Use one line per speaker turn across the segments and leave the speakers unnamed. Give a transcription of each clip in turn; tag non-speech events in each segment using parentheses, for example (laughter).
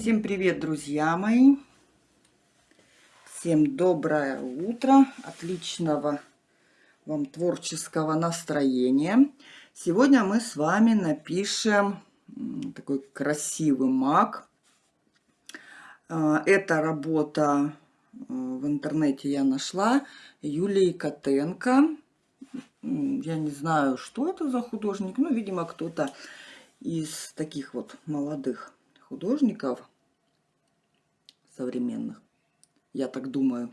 Всем привет, друзья мои! Всем доброе утро, отличного вам творческого настроения. Сегодня мы с вами напишем такой красивый маг. А, эта работа э, в интернете я нашла Юлии Котенко. Я не знаю, что это за художник, но, видимо, кто-то из таких вот молодых художников современных. Я так думаю.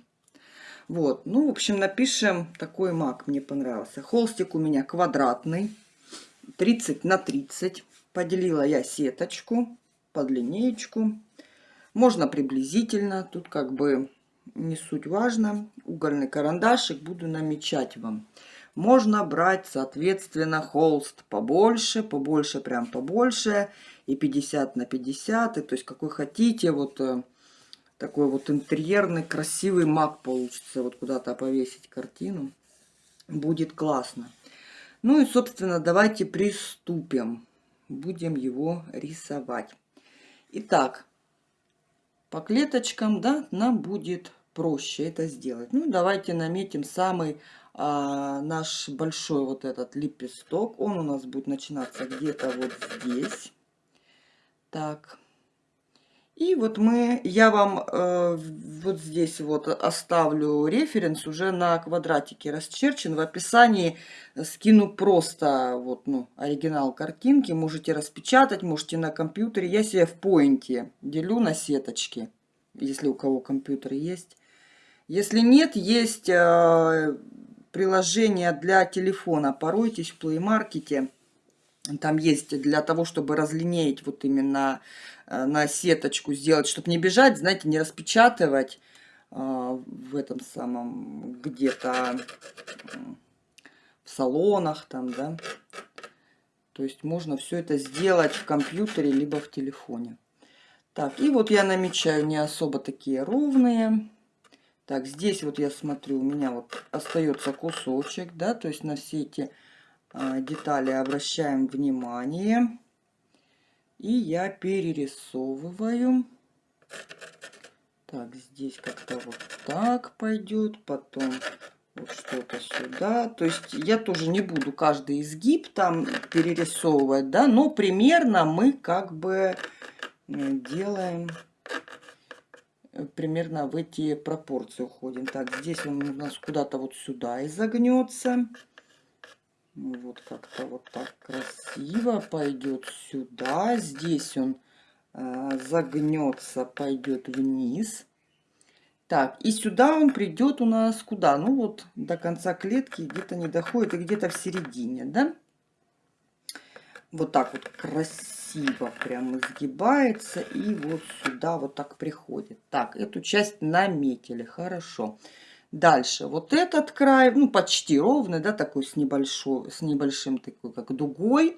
Вот, ну, в общем, напишем такой маг, мне понравился. Холстик у меня квадратный, 30 на 30. Поделила я сеточку под линеечку. Можно приблизительно, тут как бы не суть важно. Угольный карандашик буду намечать вам. Можно брать, соответственно, холст побольше, побольше, прям побольше. И 50 на 50, и, то есть какой хотите. Вот э, такой вот интерьерный, красивый маг получится. Вот куда-то повесить картину. Будет классно. Ну и, собственно, давайте приступим. Будем его рисовать. Итак, по клеточкам, да, нам будет проще это сделать. Ну, давайте наметим самый а, наш большой вот этот лепесток. Он у нас будет начинаться где-то вот здесь. Так. И вот мы, я вам э, вот здесь вот оставлю референс уже на квадратике расчерчен. В описании скину просто вот, ну, оригинал картинки. Можете распечатать, можете на компьютере. Я себе в поинте делю на сеточки, если у кого компьютер есть. Если нет, есть э, приложение для телефона. Поройтесь в Market. Там есть для того, чтобы разлинеять вот именно э, на сеточку сделать, чтобы не бежать, знаете, не распечатывать э, в этом самом где-то в салонах там, да. То есть можно все это сделать в компьютере, либо в телефоне. Так, и вот я намечаю не особо такие ровные. Так, здесь вот я смотрю, у меня вот остается кусочек, да, то есть на все эти детали обращаем внимание. И я перерисовываю. Так, здесь как-то вот так пойдет, потом вот что-то сюда. То есть я тоже не буду каждый изгиб там перерисовывать, да, но примерно мы как бы делаем примерно в эти пропорции уходим. Так, здесь он у нас куда-то вот сюда изогнется. Вот как-то вот так красиво пойдет сюда. Здесь он э, загнется, пойдет вниз. Так, и сюда он придет у нас куда? Ну вот до конца клетки где-то не доходит, и где-то в середине, да? Вот так вот красиво прям изгибается и вот сюда вот так приходит. Так, эту часть наметили, хорошо. Дальше, вот этот край, ну почти ровный, да, такой с, небольшой, с небольшим такой, как дугой.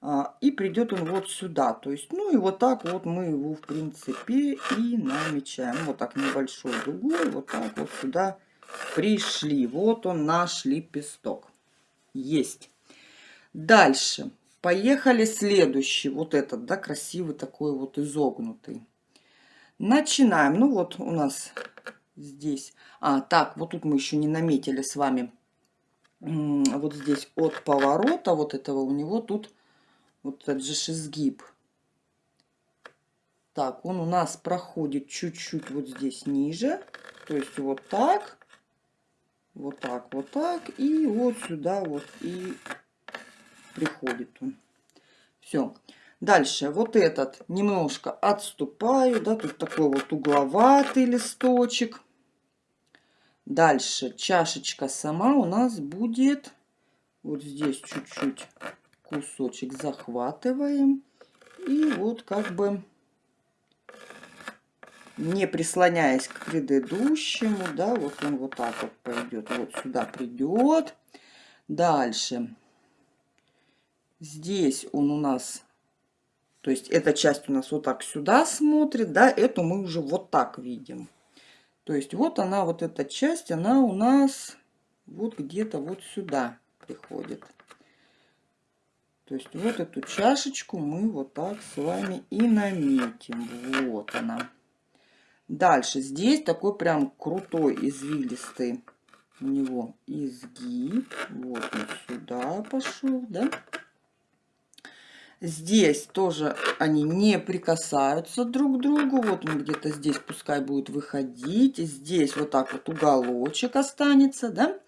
А, и придет он вот сюда. То есть, ну и вот так вот мы его, в принципе, и намечаем. Вот так небольшой дугой, вот так вот сюда пришли. Вот он наш лепесток. Есть. Дальше. Поехали следующий, вот этот, да, красивый такой вот изогнутый. Начинаем. Ну вот у нас здесь. А, так, вот тут мы еще не наметили с вами. Вот здесь от поворота вот этого у него тут вот этот же изгиб. Так, он у нас проходит чуть-чуть вот здесь ниже. То есть вот так, вот так, вот так. И вот сюда вот и приходит он. Все. Дальше вот этот немножко отступаю, да, тут такой вот угловатый листочек. Дальше чашечка сама у нас будет вот здесь чуть-чуть кусочек захватываем. И вот как бы не прислоняясь к предыдущему, да, вот он вот так вот пойдет, вот сюда придет. Дальше Здесь он у нас, то есть эта часть у нас вот так сюда смотрит, да, эту мы уже вот так видим. То есть вот она, вот эта часть, она у нас вот где-то вот сюда приходит. То есть вот эту чашечку мы вот так с вами и наметим. Вот она. Дальше здесь такой прям крутой извилистый у него изгиб. Вот он сюда пошел, да? Здесь тоже они не прикасаются друг к другу. Вот он где-то здесь пускай будет выходить. Здесь вот так вот уголочек останется, да?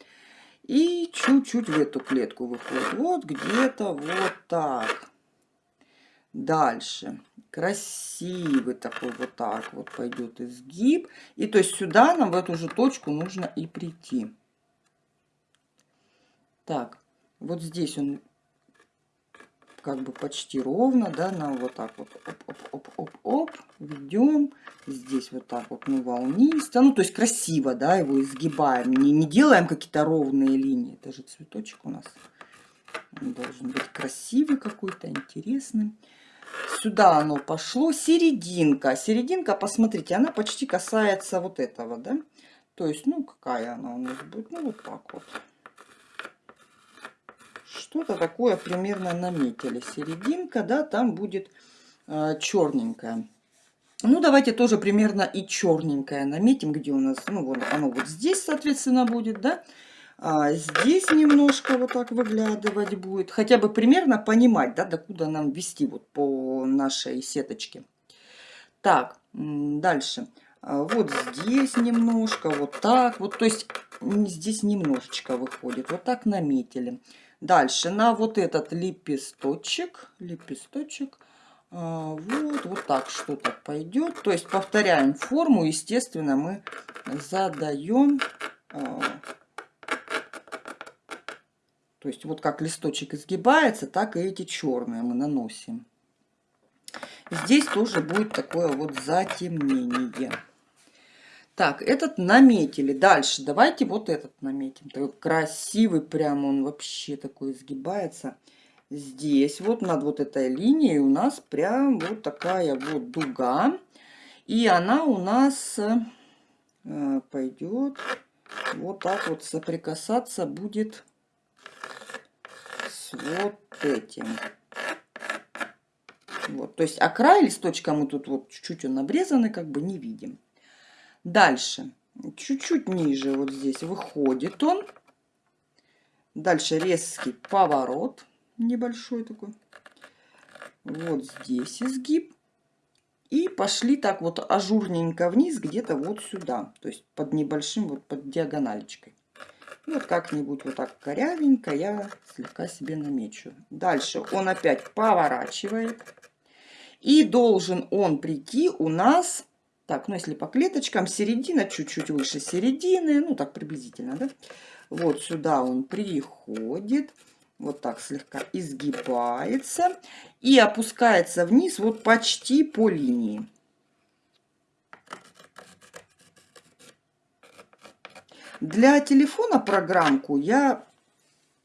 И чуть-чуть в эту клетку выходит. Вот где-то вот так. Дальше. Красивый такой вот так вот пойдет изгиб. И то есть сюда нам в эту же точку нужно и прийти. Так, вот здесь он как бы почти ровно, да, нам вот так вот оп-оп-оп-оп-оп ведем. Здесь вот так вот, ну, волнисто, ну, то есть красиво, да, его изгибаем, не, не делаем какие-то ровные линии. Это же цветочек у нас должен быть красивый какой-то, интересный. Сюда оно пошло, серединка. Серединка, посмотрите, она почти касается вот этого, да. То есть, ну, какая она у нас будет, ну, вот так вот. Что-то такое примерно наметили. Серединка, да, там будет э, черненькая. Ну, давайте тоже примерно и черненькое наметим, где у нас, ну, вот оно вот здесь, соответственно, будет, да. А здесь немножко вот так выглядывать будет. Хотя бы примерно понимать, да, докуда нам вести вот по нашей сеточке. Так, дальше. А вот здесь немножко, вот так вот. То есть здесь немножечко выходит. Вот так наметили. Дальше на вот этот лепесточек, лепесточек, а, вот, вот так что-то пойдет. То есть повторяем форму, естественно, мы задаем, а, то есть вот как листочек изгибается, так и эти черные мы наносим. Здесь тоже будет такое вот затемнение. Так, этот наметили. Дальше давайте вот этот наметим. Такой красивый прям он вообще такой изгибается. Здесь вот над вот этой линией у нас прям вот такая вот дуга. И она у нас э, пойдет вот так вот соприкасаться будет с вот этим. Вот, то есть, а край листочка мы тут вот чуть-чуть он обрезанный, как бы не видим. Дальше, чуть-чуть ниже вот здесь выходит он. Дальше резкий поворот, небольшой такой. Вот здесь изгиб. И пошли так вот ажурненько вниз, где-то вот сюда. То есть под небольшим, вот под диагоналечкой. Вот как-нибудь вот так корявенько я слегка себе намечу. Дальше он опять поворачивает. И должен он прийти у нас так, ну если по клеточкам, середина чуть-чуть выше середины, ну так приблизительно, да? Вот сюда он приходит, вот так слегка изгибается и опускается вниз вот почти по линии. Для телефона программку я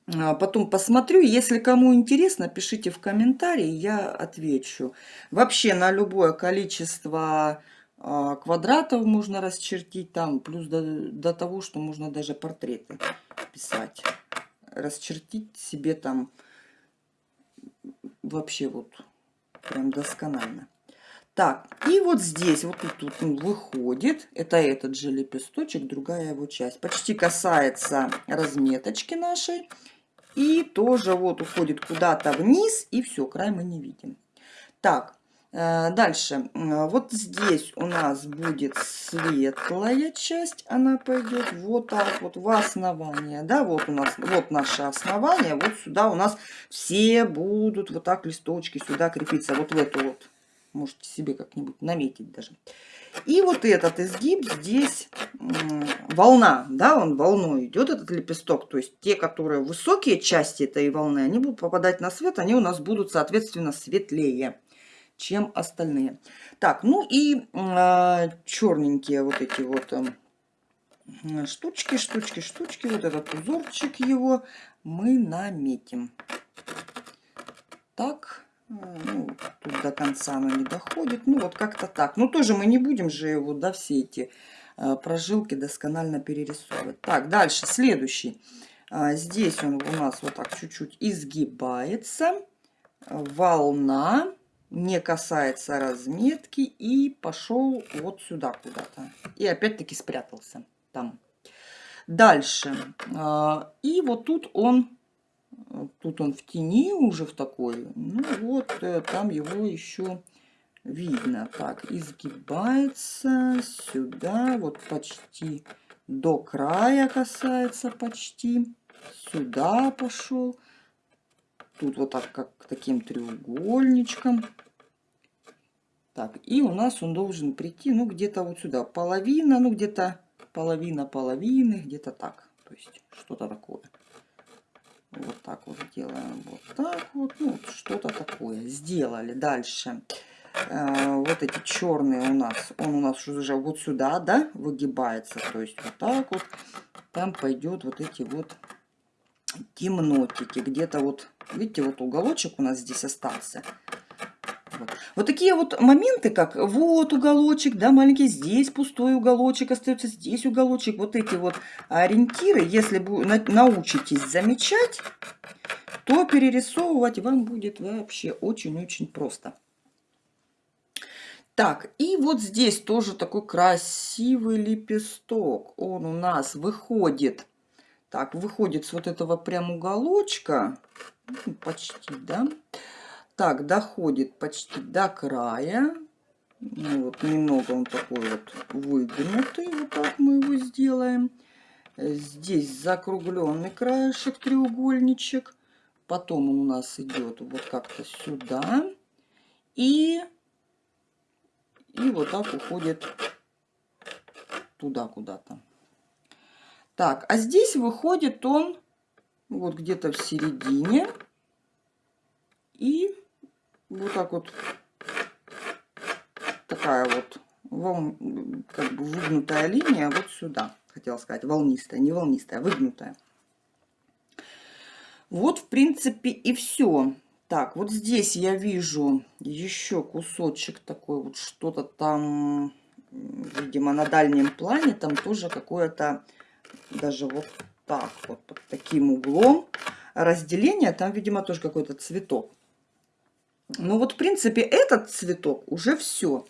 а, потом посмотрю. Если кому интересно, пишите в комментарии, я отвечу. Вообще на любое количество квадратов можно расчертить там, плюс до, до того, что можно даже портреты писать. Расчертить себе там вообще вот прям досконально. Так, и вот здесь вот тут, тут ну, выходит, это этот же лепесточек, другая его часть. Почти касается разметочки нашей. И тоже вот уходит куда-то вниз, и все, край мы не видим. Так, дальше, вот здесь у нас будет светлая часть, она пойдет вот так вот в основание, да, вот у нас, вот наше основание, вот сюда у нас все будут вот так листочки сюда крепиться, вот в эту вот, можете себе как-нибудь наметить даже. И вот этот изгиб здесь волна, да, он волной идет, этот лепесток, то есть те, которые высокие части этой волны, они будут попадать на свет, они у нас будут, соответственно, светлее чем остальные. Так, ну и э, а, черненькие вот эти вот э, штучки, штучки, штучки, вот этот узорчик его мы наметим. Так, э, ну, тут до конца оно не доходит, ну вот как-то так. Ну тоже мы не будем же его, да, все эти э, прожилки досконально перерисовывать. Так, дальше, следующий. А, здесь он у нас вот так чуть-чуть изгибается. волна, не касается разметки и пошел вот сюда куда-то. И опять-таки спрятался там. Дальше. А, и вот тут он, тут он в тени уже в такой. Ну вот, э, там его еще видно. Так, изгибается сюда, вот почти до края касается почти. Сюда пошел. Тут вот так, как таким треугольничком. Так, и у нас он должен прийти, ну, где-то вот сюда. Половина, ну, где-то половина половины, где-то так. То есть, что-то такое. Вот так вот делаем. Вот так вот. Ну, что-то такое. Сделали. Дальше. Э, вот эти черные у нас. Он у нас уже вот сюда, да, выгибается. То есть, вот так вот. Там пойдет вот эти вот темнотики. Где-то вот, видите, вот уголочек у нас здесь остался. Вот. вот такие вот моменты, как вот уголочек, да, маленький, здесь пустой уголочек, остается здесь уголочек. Вот эти вот ориентиры, если вы научитесь замечать, то перерисовывать вам будет вообще очень-очень просто. Так, и вот здесь тоже такой красивый лепесток. Он у нас выходит так, выходит с вот этого прям уголочка, ну, почти, да. Так, доходит почти до края. Ну, вот немного он такой вот выгнутый. Вот так мы его сделаем. Здесь закругленный краешек, треугольничек. Потом он у нас идет вот как-то сюда. И, и вот так уходит туда куда-то. Так, а здесь выходит он вот где-то в середине. И вот так вот такая вот вол... как бы выгнутая линия вот сюда. Хотела сказать волнистая, не волнистая, а выгнутая. Вот, в принципе, и все. Так, вот здесь я вижу еще кусочек такой, вот что-то там, видимо, на дальнем плане, там тоже какое-то даже вот так вот, под таким углом. Разделение, там, видимо, тоже какой-то цветок. Ну вот, в принципе, этот цветок уже все.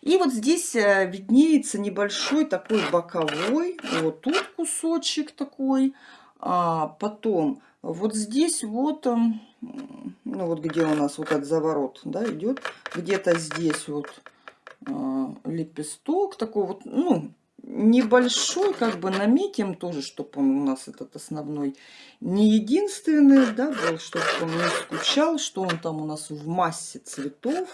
И вот здесь э, виднеется небольшой такой боковой, вот тут кусочек такой, а потом вот здесь вот, эм, ну вот где у нас вот этот заворот, да, идет, где-то здесь вот а, лепесток такой вот, ну, небольшой, как бы наметим тоже, чтобы он у нас этот основной не единственный, да, был, чтобы он не скучал, что он там у нас в массе цветов.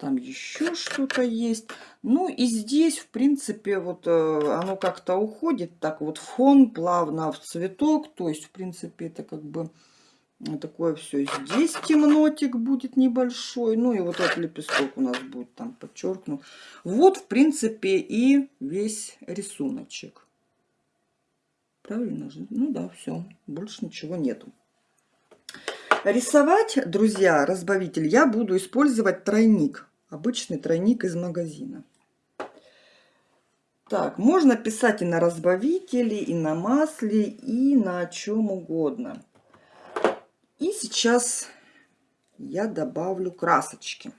Там еще что-то есть. Ну и здесь, в принципе, вот э, оно как-то уходит так вот фон плавно в цветок. То есть, в принципе, это как бы такое все. Здесь темнотик будет небольшой. Ну и вот этот лепесток у нас будет там подчеркнут. Вот, в принципе, и весь рисуночек. Правильно же? Ну да, все. Больше ничего нету. Рисовать, друзья, разбавитель, я буду использовать тройник. Обычный тройник из магазина. Так, можно писать и на разбавителе, и на масле, и на чем угодно. И сейчас я добавлю красочки.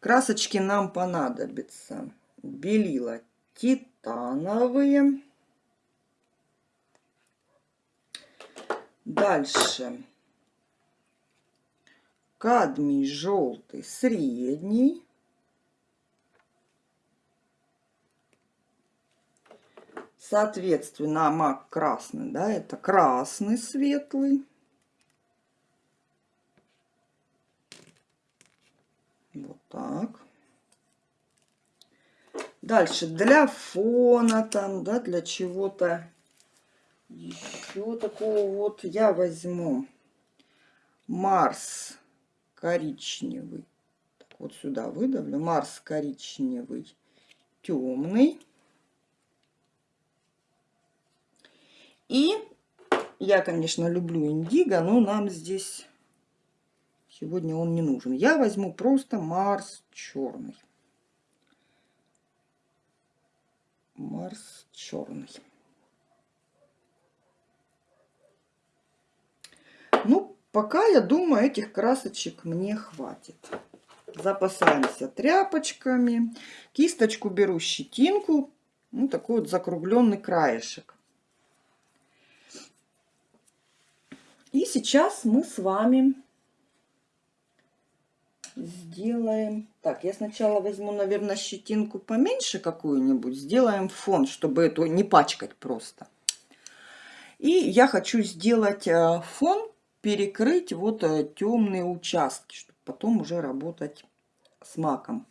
Красочки нам понадобятся. Белила титановые. Дальше. Кадмий желтый средний. Соответственно, мак красный, да, это красный светлый. Вот так. Дальше для фона там, да, для чего-то еще такого вот я возьму Марс коричневый. Так, вот сюда выдавлю. Марс коричневый темный. И я, конечно, люблю индиго, но нам здесь сегодня он не нужен. Я возьму просто Марс черный. Марс черный. Ну, пока, я думаю, этих красочек мне хватит. Запасаемся тряпочками. Кисточку беру щетинку. Ну, такой вот закругленный краешек. И сейчас мы с вами сделаем... Так, я сначала возьму, наверное, щетинку поменьше какую-нибудь. Сделаем фон, чтобы эту не пачкать просто. И я хочу сделать э, фон, перекрыть вот э, темные участки, чтобы потом уже работать с маком.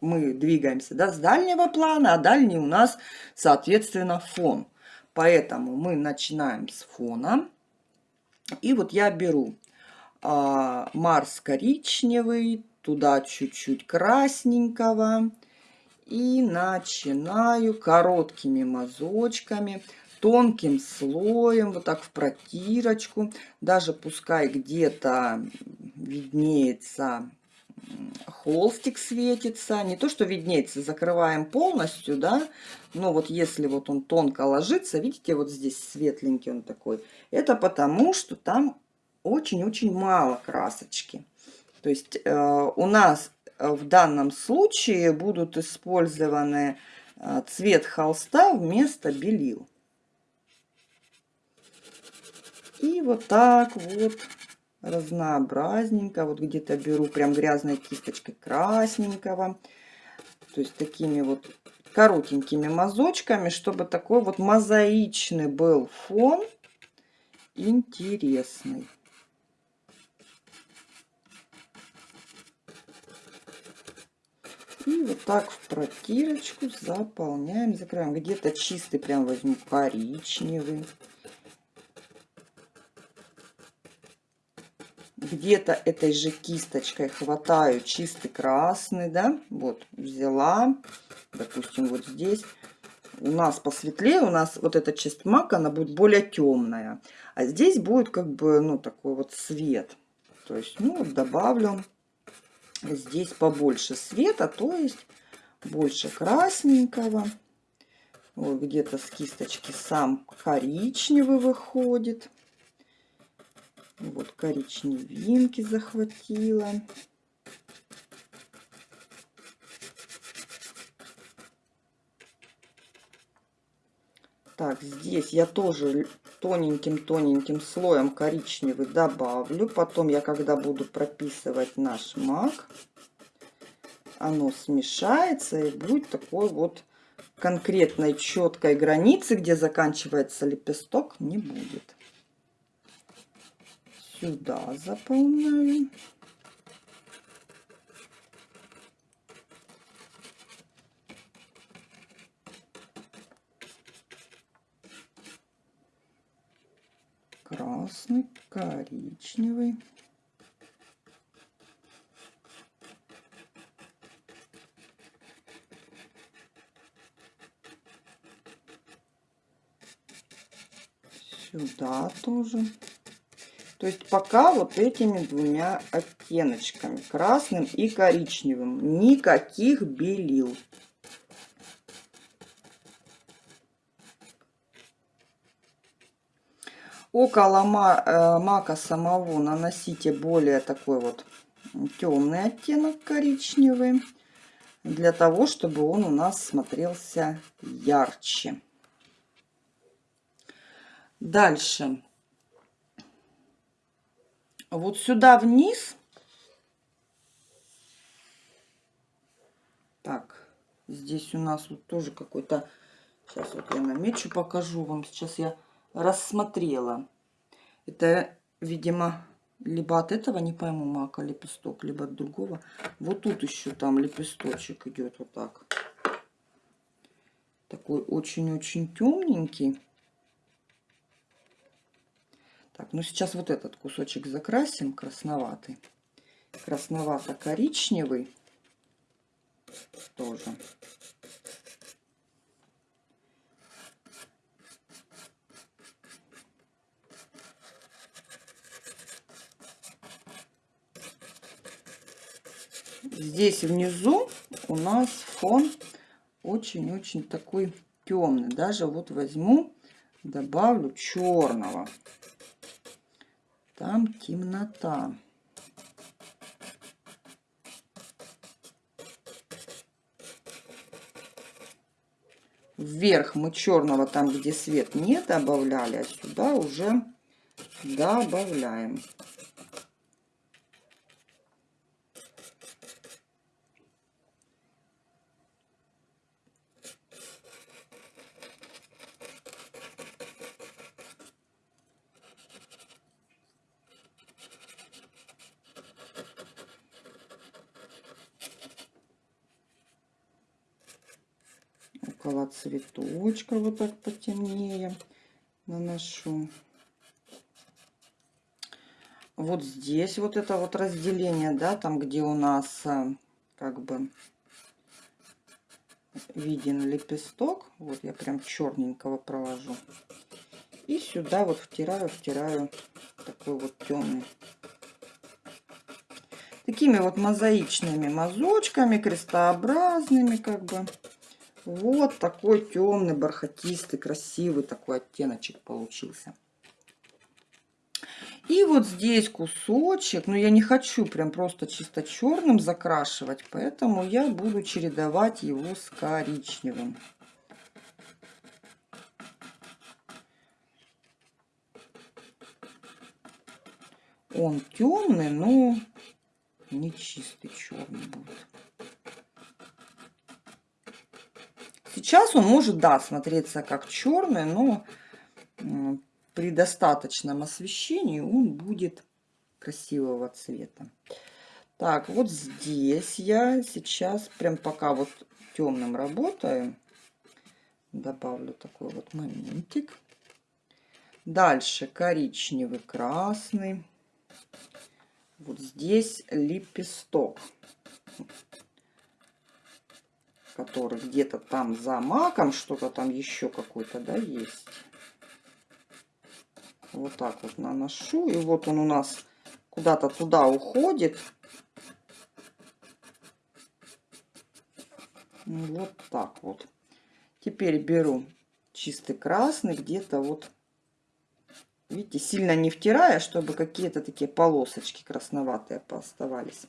Мы двигаемся да, с дальнего плана, а дальний у нас, соответственно, фон. Поэтому мы начинаем с фона. И вот я беру а, Марс коричневый, туда чуть-чуть красненького. И начинаю короткими мазочками, тонким слоем, вот так в протирочку. Даже пускай где-то виднеется холстик светится. Не то, что виднеется, закрываем полностью, да. Но вот если вот он тонко ложится, видите, вот здесь светленький он такой. Это потому, что там очень-очень мало красочки. То есть э, у нас в данном случае будут использованы э, цвет холста вместо белил. И вот так вот разнообразненько. Вот где-то беру прям грязной кисточкой красненького. То есть такими вот коротенькими мазочками, чтобы такой вот мозаичный был фон. Интересный. И вот так в протирочку заполняем, закрываем. Где-то чистый прям возьму коричневый. Где-то этой же кисточкой хватаю чистый красный, да, вот, взяла, допустим, вот здесь. У нас посветлее, у нас вот эта часть мака, она будет более темная. А здесь будет как бы, ну, такой вот свет. То есть, ну, добавлю здесь побольше света, то есть больше красненького. Вот где-то с кисточки сам коричневый выходит. Вот коричневинки захватила. Так, здесь я тоже тоненьким-тоненьким слоем коричневый добавлю. Потом я, когда буду прописывать наш мак, оно смешается и будет такой вот конкретной четкой границы, где заканчивается лепесток, не будет сюда заполняем. Красный, коричневый. Сюда тоже. То есть пока вот этими двумя оттеночками, красным и коричневым. Никаких белил. Около э, мака самого наносите более такой вот темный оттенок коричневый, для того, чтобы он у нас смотрелся ярче. Дальше вот сюда вниз. Так, здесь у нас вот тоже какой-то... Сейчас вот я намечу, покажу вам. Сейчас я рассмотрела. Это, видимо, либо от этого, не пойму, мака лепесток, либо от другого. Вот тут еще там лепесточек идет вот так. Такой очень-очень темненький. Так, ну сейчас вот этот кусочек закрасим, красноватый. Красновато-коричневый тоже. Здесь внизу у нас фон очень-очень такой темный. Даже вот возьму, добавлю черного. Там темнота. Вверх мы черного там, где свет не добавляли, а сюда уже добавляем. Цветочка вот так потемнее наношу. Вот здесь вот это вот разделение, да, там где у нас э, как бы виден лепесток. Вот я прям черненького провожу. И сюда вот втираю, втираю такой вот темный. Такими вот мозаичными мазочками, крестообразными как бы. Вот такой темный, бархатистый, красивый такой оттеночек получился. И вот здесь кусочек, но я не хочу прям просто чисто черным закрашивать, поэтому я буду чередовать его с коричневым. Он темный, но не чистый черный будет. Сейчас он может, да, смотреться как черный, но при достаточном освещении он будет красивого цвета. Так, вот здесь я сейчас, прям пока вот темным работаю, добавлю такой вот моментик. Дальше коричневый, красный. Вот здесь лепесток который где-то там за маком, что-то там еще какой-то, да, есть. Вот так вот наношу. И вот он у нас куда-то туда уходит. Вот так вот. Теперь беру чистый красный, где-то вот, видите, сильно не втирая, чтобы какие-то такие полосочки красноватые пооставались.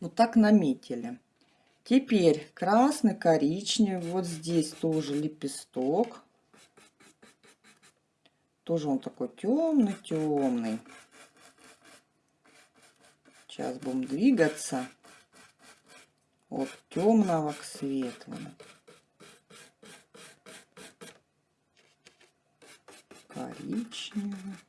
Вот так наметили. Теперь красный, коричневый. Вот здесь тоже лепесток. Тоже он такой темный-темный. Сейчас будем двигаться от темного к светлому. Коричневый.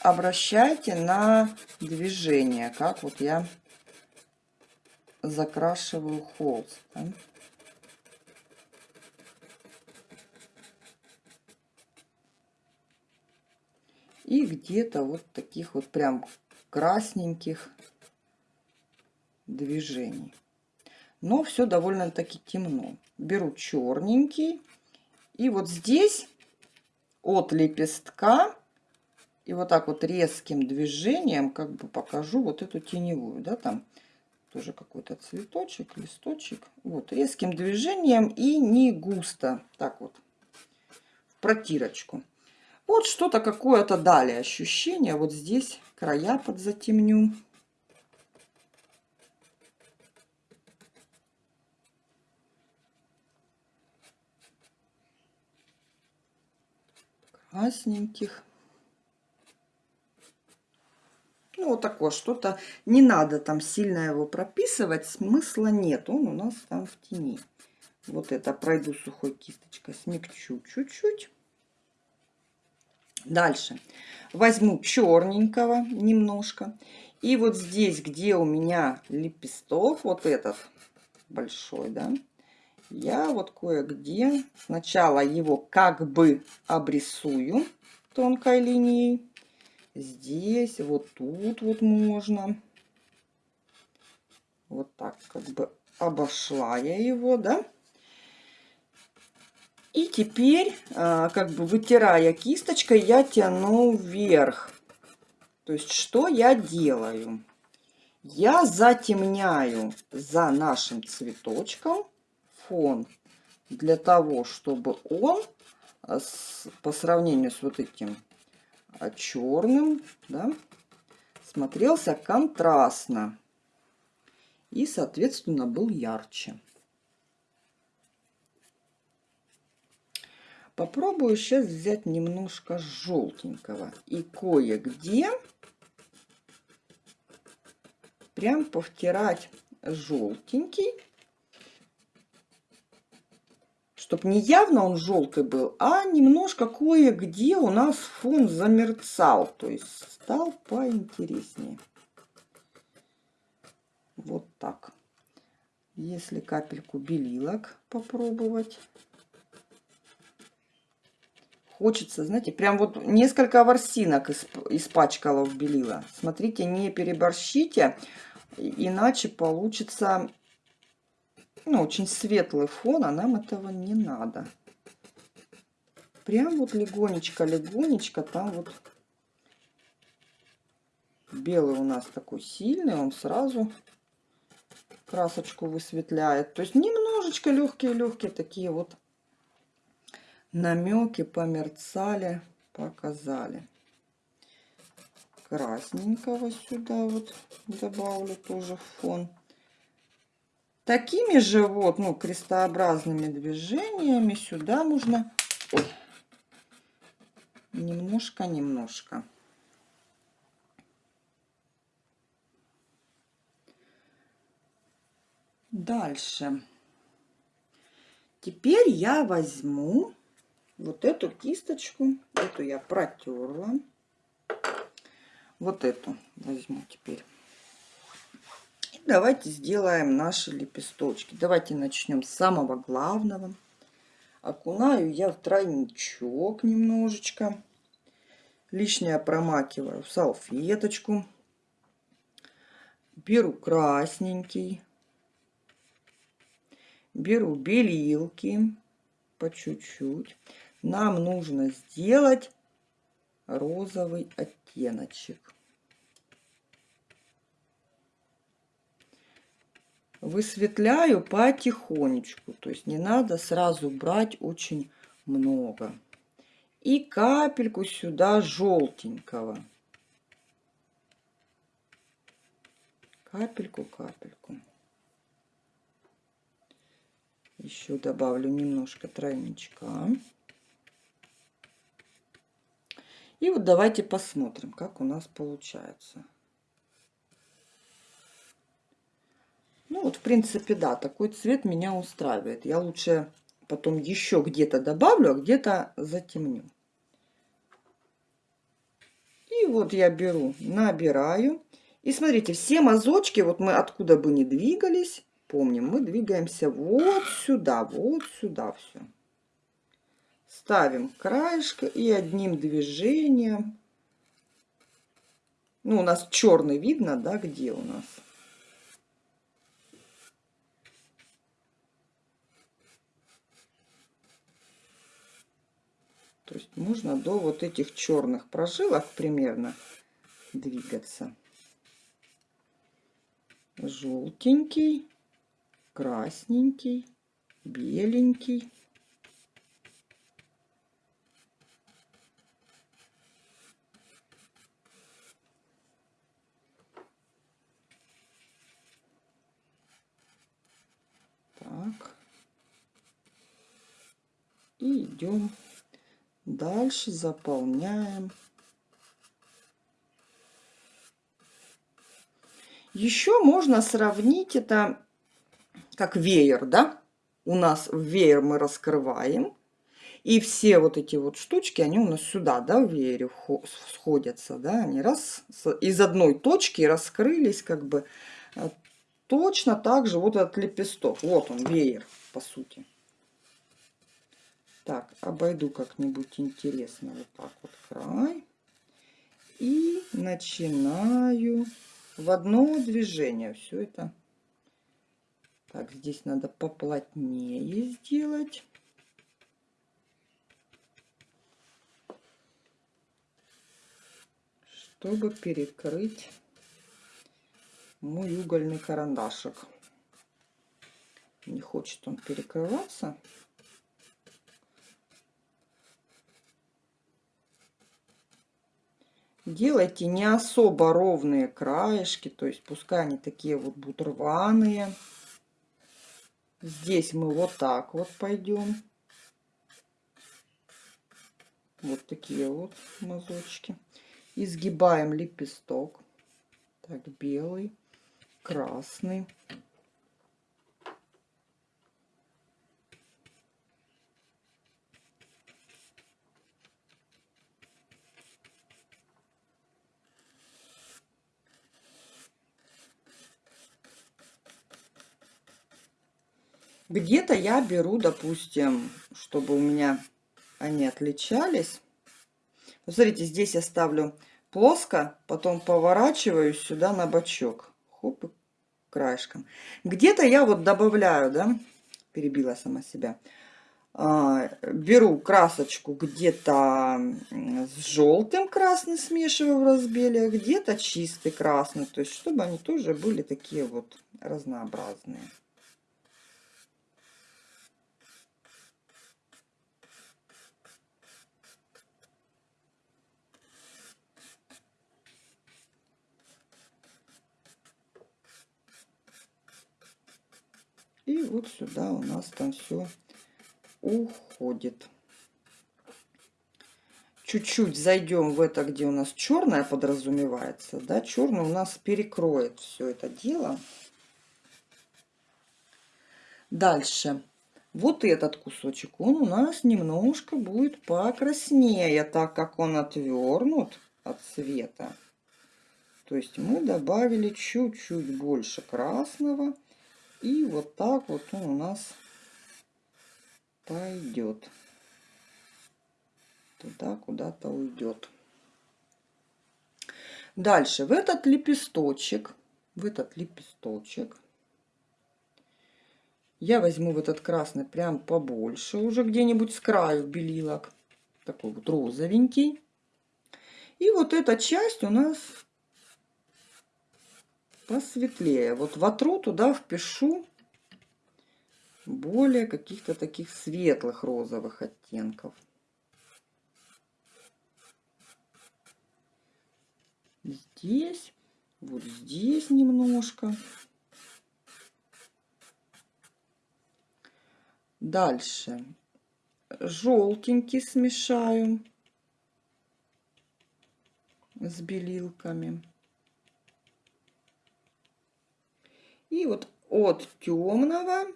Обращайте на движение, как вот я закрашиваю холст. Да? И где-то вот таких вот прям красненьких движений. Но все довольно-таки темно. Беру черненький. И вот здесь от лепестка и вот так вот резким движением как бы покажу вот эту теневую, да, там тоже какой-то цветочек, листочек. Вот, резким движением и не густо, так вот, в протирочку. Вот что-то какое-то далее ощущение. Вот здесь края подзатемню. Красненьких. Ну, вот такое что-то. Не надо там сильно его прописывать, смысла нет. Он у нас там в тени. Вот это пройду сухой кисточкой, смягчу чуть-чуть. Дальше возьму черненького немножко. И вот здесь, где у меня лепесток, вот этот большой, да, я вот кое-где сначала его как бы обрисую тонкой линией. Здесь, вот тут вот можно. Вот так как бы обошла я его, да. И теперь, а, как бы вытирая кисточкой, я тяну вверх. То есть, что я делаю? Я затемняю за нашим цветочком фон для того, чтобы он а, по сравнению с вот этим черным, да, смотрелся контрастно и, соответственно, был ярче. Попробую сейчас взять немножко желтенького и кое-где прям повтирать желтенький, чтобы не явно он желтый был, а немножко кое-где у нас фон замерцал, то есть стал поинтереснее. Вот так. Если капельку белилок попробовать. Хочется, знаете, прям вот несколько ворсинок испачкала в белила. Смотрите, не переборщите, иначе получится ну, очень светлый фон, а нам этого не надо. Прям вот легонечко-легонечко там вот белый у нас такой сильный, он сразу красочку высветляет. То есть немножечко легкие-легкие такие вот намеки померцали, показали. Красненького сюда вот добавлю тоже в фон. Такими же вот, ну, крестообразными движениями сюда нужно немножко-немножко. Дальше. Теперь я возьму вот эту кисточку. Эту я протерла. Вот эту возьму теперь. И давайте сделаем наши лепесточки. Давайте начнем с самого главного. Окунаю я в тройничок немножечко. Лишнее промакиваю в салфеточку. Беру красненький беру белилки по чуть-чуть. Нам нужно сделать розовый оттеночек. Высветляю потихонечку, то есть не надо сразу брать очень много. И капельку сюда желтенького. Капельку-капельку. Еще добавлю немножко тройничка. И вот давайте посмотрим, как у нас получается. Ну вот, в принципе, да, такой цвет меня устраивает. Я лучше потом еще где-то добавлю, а где-то затемню. И вот я беру, набираю. И смотрите, все мазочки, вот мы откуда бы ни двигались, Помним, мы двигаемся вот сюда, вот сюда все. Ставим краешко и одним движением. Ну, у нас черный видно, да, где у нас. То есть можно до вот этих черных прожилок примерно двигаться. Желтенький красненький, беленький. Так. И идем дальше, заполняем. Еще можно сравнить это как веер, да? У нас веер мы раскрываем. И все вот эти вот штучки, они у нас сюда, да, в веере сходятся, да, они раз из одной точки раскрылись, как бы. Э, точно так же вот этот лепесток. Вот он, веер, по сути. Так, обойду как-нибудь интересно вот так вот край. И начинаю в одно движение все это так, здесь надо поплотнее сделать. Чтобы перекрыть мой угольный карандашик. Не хочет он перекрываться. Делайте не особо ровные краешки, то есть пускай они такие вот будут рваные. Здесь мы вот так вот пойдем. Вот такие вот мазочки. Изгибаем лепесток. Так, белый, красный. Где-то я беру, допустим, чтобы у меня они отличались. Смотрите, здесь я ставлю плоско, потом поворачиваю сюда на бочок. Хоп, краешком. Где-то я вот добавляю, да, перебила сама себя. А, беру красочку где-то с желтым красный смешиваю в разбеле, а где-то чистый красный. То есть, чтобы они тоже были такие вот разнообразные. Вот сюда у нас там все уходит. Чуть-чуть зайдем в это, где у нас черное подразумевается. Да, черный у нас перекроет все это дело. Дальше. Вот этот кусочек, он у нас немножко будет покраснее, так как он отвернут от цвета. То есть мы добавили чуть-чуть больше красного. И вот так вот он у нас пойдет. Туда куда-то уйдет. Дальше в этот лепесточек, в этот лепесточек я возьму в этот красный прям побольше, уже где-нибудь с краю белилок. Такой вот розовенький. И вот эта часть у нас посветлее. Вот вотру туда впишу более каких-то таких светлых розовых оттенков. Здесь, вот здесь немножко. Дальше желтенький смешаю с белилками. И вот от темного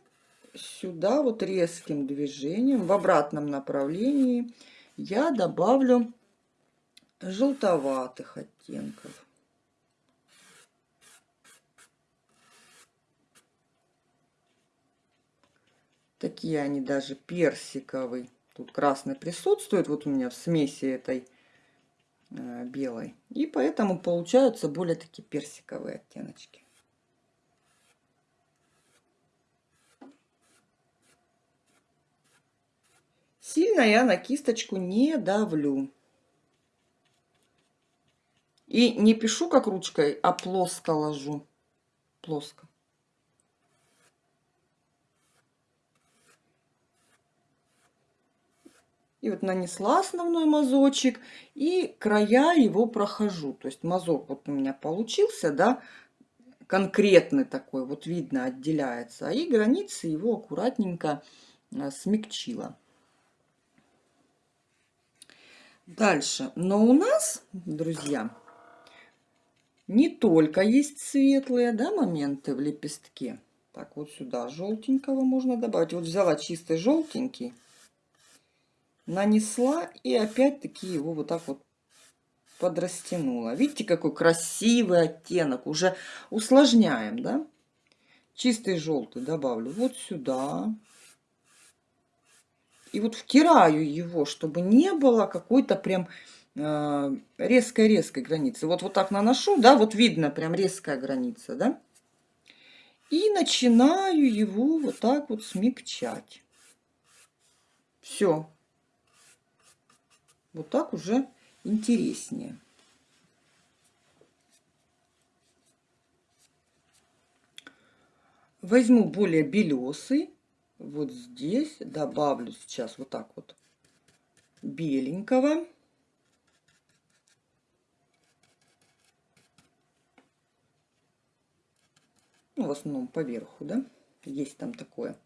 сюда вот резким движением в обратном направлении я добавлю желтоватых оттенков. Такие они даже персиковый. Тут красный присутствует вот у меня в смеси этой э, белой. И поэтому получаются более такие персиковые оттеночки. Сильно я на кисточку не давлю. И не пишу как ручкой, а плоско ложу. Плоско. И вот нанесла основной мазочек и края его прохожу. То есть мазок вот у меня получился, да, конкретный такой, вот видно, отделяется. И границы его аккуратненько а, смягчила. Дальше. Но у нас, друзья, не только есть светлые да, моменты в лепестке. Так, вот сюда желтенького можно добавить. Вот взяла чистый желтенький, нанесла и опять-таки его вот так вот подрастянула. Видите, какой красивый оттенок. Уже усложняем, да? Чистый желтый добавлю вот сюда. И вот втираю его, чтобы не было какой-то прям э, резкой-резкой границы. Вот, вот так наношу, да, вот видно прям резкая граница, да. И начинаю его вот так вот смягчать. Все. Вот так уже интереснее. Возьму более белесый вот здесь добавлю сейчас вот так вот беленького. Ну, в основном поверху, да, есть там такое.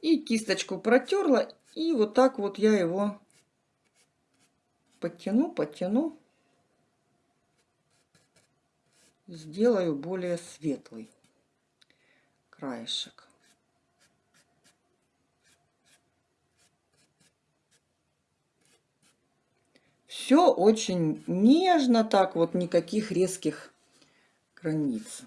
И кисточку протерла, и вот так вот я его подтяну, подтяну. Сделаю более светлый краешек. Все очень нежно, так вот, никаких резких границ.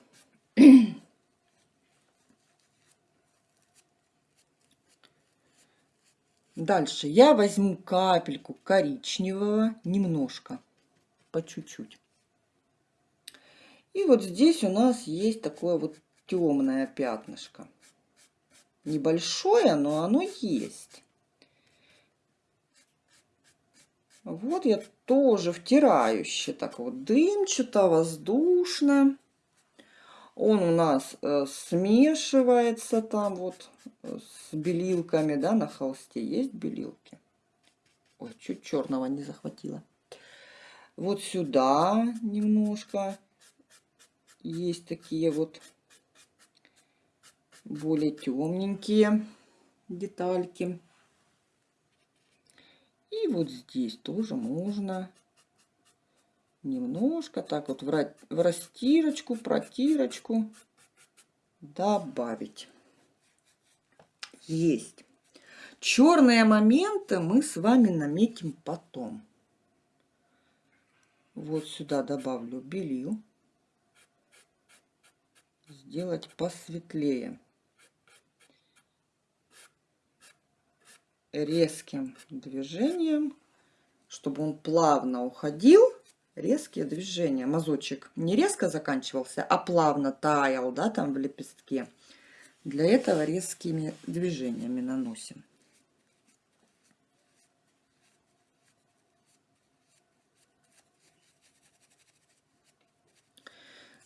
Дальше я возьму капельку коричневого, немножко, по чуть-чуть. И вот здесь у нас есть такое вот темное пятнышко. Небольшое, но оно есть. Вот я тоже втирающе, так вот дымчато, воздушно. Он у нас э, смешивается там вот э, с белилками, да, на холсте есть белилки. Ой, чуть черного не захватила. Вот сюда немножко есть такие вот более темненькие детальки. И вот здесь тоже можно немножко так вот в растирочку, протирочку добавить. Есть. Черные моменты мы с вами наметим потом. Вот сюда добавлю белил. Сделать посветлее. Резким движением, чтобы он плавно уходил. Резкие движения. Мазочек не резко заканчивался, а плавно таял, да, там в лепестке. Для этого резкими движениями наносим.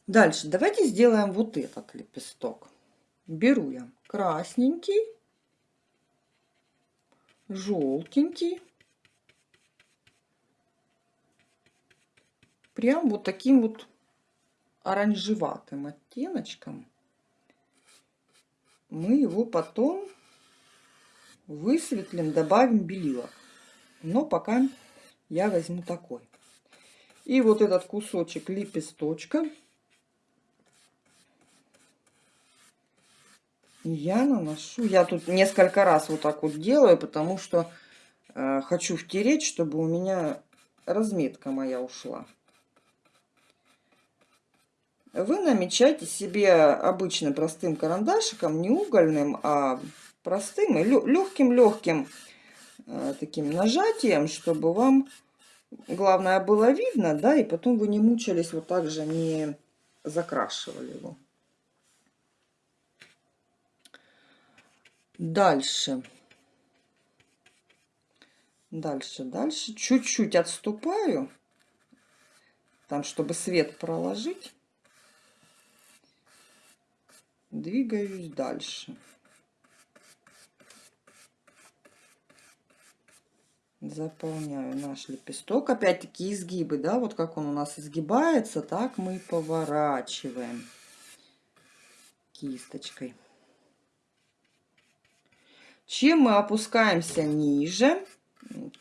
Дальше давайте сделаем вот этот лепесток. Беру я красненький желтенький. Прям вот таким вот оранжеватым оттеночком. Мы его потом высветлим, добавим белила. Но пока я возьму такой. И вот этот кусочек лепесточка я наношу. Я тут несколько раз вот так вот делаю, потому что э, хочу втереть, чтобы у меня разметка моя ушла. Вы намечаете себе обычным простым карандашиком, не угольным, а простым и легким-легким э, таким нажатием, чтобы вам, главное, было видно, да, и потом вы не мучались, вот так же не закрашивали его. Дальше. Дальше, дальше. Чуть-чуть отступаю. Там, чтобы свет проложить. Двигаюсь дальше. Заполняю наш лепесток. Опять-таки изгибы, да, вот как он у нас изгибается, так мы поворачиваем кисточкой. Чем мы опускаемся ниже,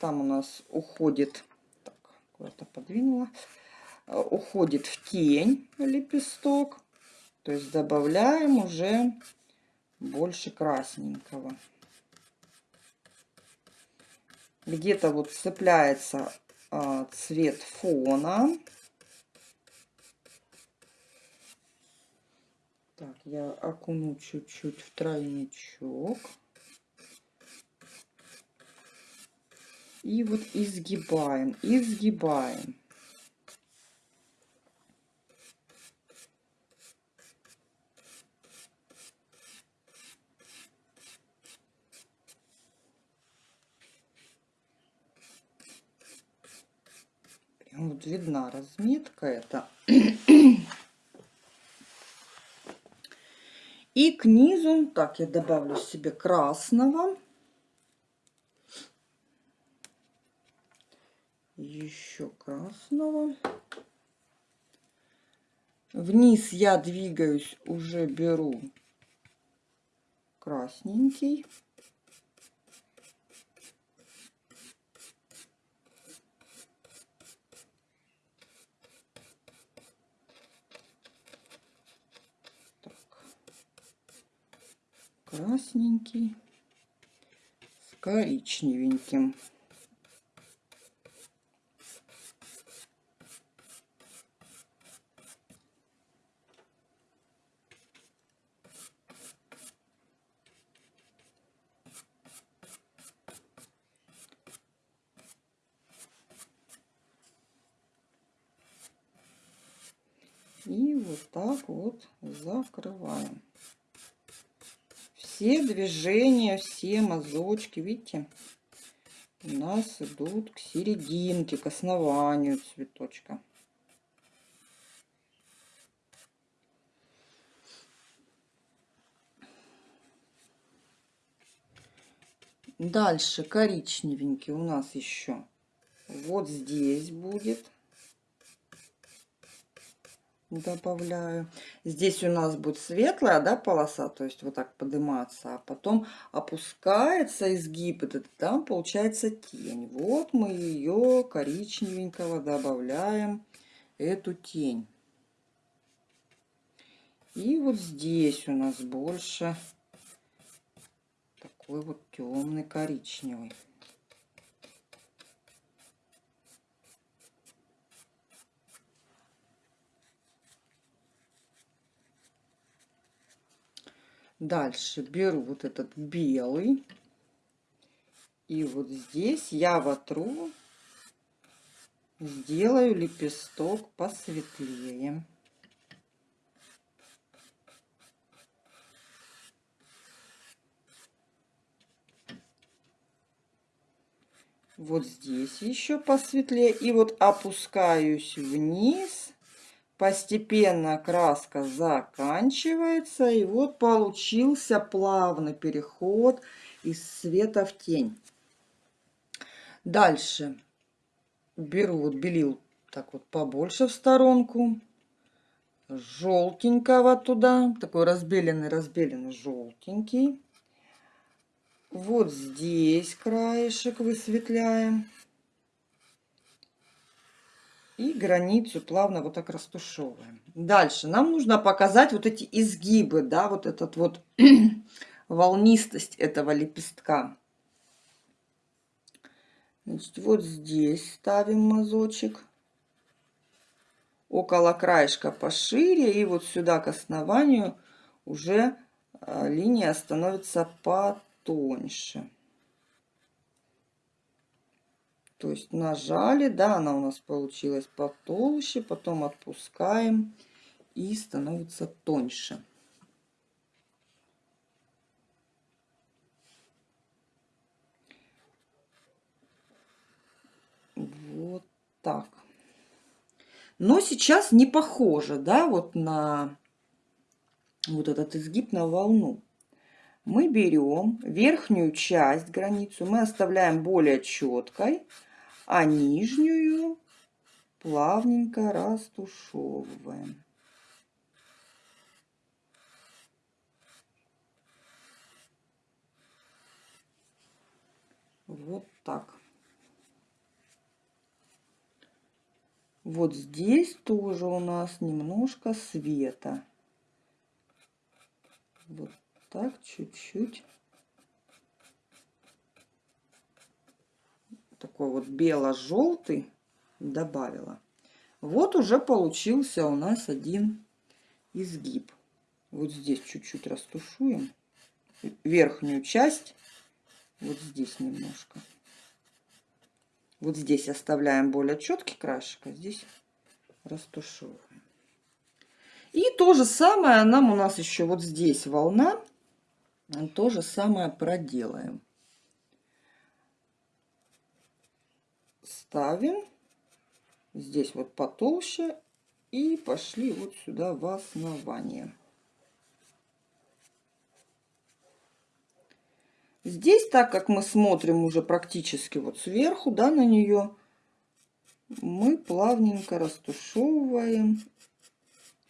там у нас уходит, так, куда-то подвинула, э, уходит в тень лепесток, то есть добавляем уже больше красненького. Где-то вот цепляется а, цвет фона. Так, я окуну чуть-чуть в тройничок. И вот изгибаем, изгибаем. вот видна разметка это. И к низу, так, я добавлю себе красного. Еще красного. Вниз я двигаюсь, уже беру красненький. красненький с коричневеньким. И вот так вот закрываем все движения, все мазочки, видите, у нас идут к серединке, к основанию цветочка. Дальше коричневенький у нас еще вот здесь будет добавляю. Здесь у нас будет светлая, да, полоса, то есть вот так подниматься, а потом опускается изгиб, этот, там получается тень. Вот мы ее коричневенького добавляем, эту тень. И вот здесь у нас больше такой вот темный коричневый. Дальше беру вот этот белый. И вот здесь я вотру, сделаю лепесток посветлее. Вот здесь еще посветлее. И вот опускаюсь вниз Постепенно краска заканчивается. И вот получился плавный переход из света в тень. Дальше беру вот белил так вот побольше в сторонку. Желтенького туда. Такой разбеленный, разбеленный желтенький. Вот здесь краешек высветляем. И границу плавно вот так растушевываем. Дальше нам нужно показать вот эти изгибы, да, вот этот вот (clears throat) волнистость этого лепестка. Значит, вот здесь ставим мазочек. Около краешка пошире. И вот сюда к основанию уже а, линия становится потоньше. То есть нажали, да, она у нас получилась потолще, потом отпускаем и становится тоньше. Вот так. Но сейчас не похоже, да, вот на вот этот изгиб на волну. Мы берем верхнюю часть, границу, мы оставляем более четкой, а нижнюю плавненько растушевываем. Вот так. Вот здесь тоже у нас немножко света. Вот так, чуть-чуть. такой вот бело-желтый добавила. Вот уже получился у нас один изгиб. Вот здесь чуть-чуть растушуем. Верхнюю часть. Вот здесь немножко. Вот здесь оставляем более четкий краешек, а здесь растушевываем. И то же самое нам у нас еще вот здесь волна. То же самое проделаем. ставим. Здесь вот потолще. И пошли вот сюда в основание. Здесь, так как мы смотрим уже практически вот сверху, да, на нее, мы плавненько растушевываем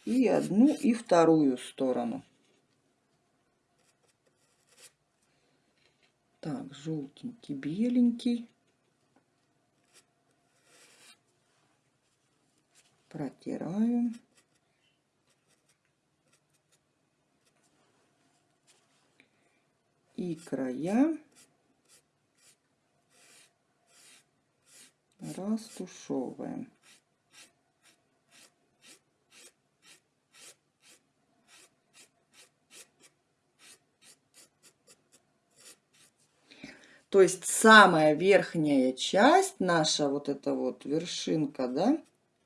И одну, и вторую сторону. Так, желтенький, беленький. Протираю. И края растушевываем. То есть самая верхняя часть, наша вот эта вот вершинка, да,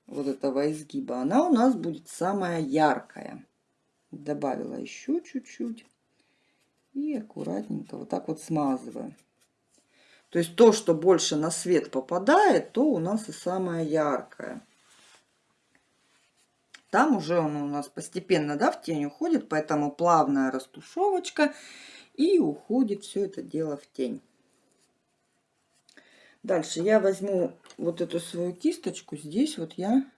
вот этого изгиба, она у нас будет самая яркая. Добавила еще чуть-чуть. И аккуратненько вот так вот смазываем. То есть то, что больше на свет попадает, то у нас и самое яркое. Там уже он у нас постепенно да, в тень уходит, поэтому плавная растушевочка. И уходит все это дело в тень. Дальше я возьму вот эту свою кисточку. Здесь вот я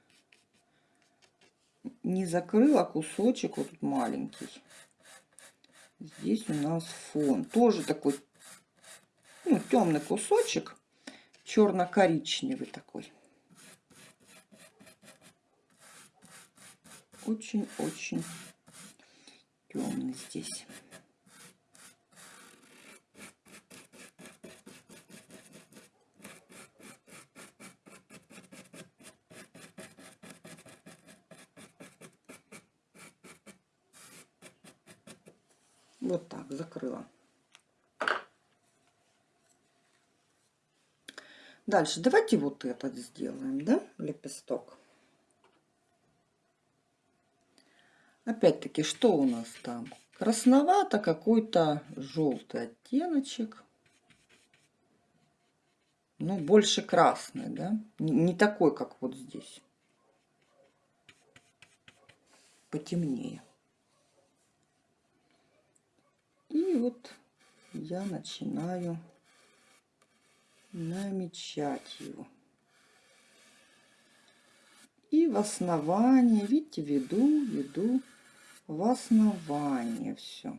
не закрыла кусочек, вот тут маленький. Здесь у нас фон. Тоже такой ну, темный кусочек. Черно-коричневый такой. Очень-очень темный здесь. Вот так закрыла. Дальше давайте вот этот сделаем, да, лепесток. Опять-таки, что у нас там? Красновато какой-то желтый оттеночек. Ну, больше красный, да? Не, такой, как вот здесь. Потемнее. И вот я начинаю намечать его. И в основании, видите, веду, веду в основание все.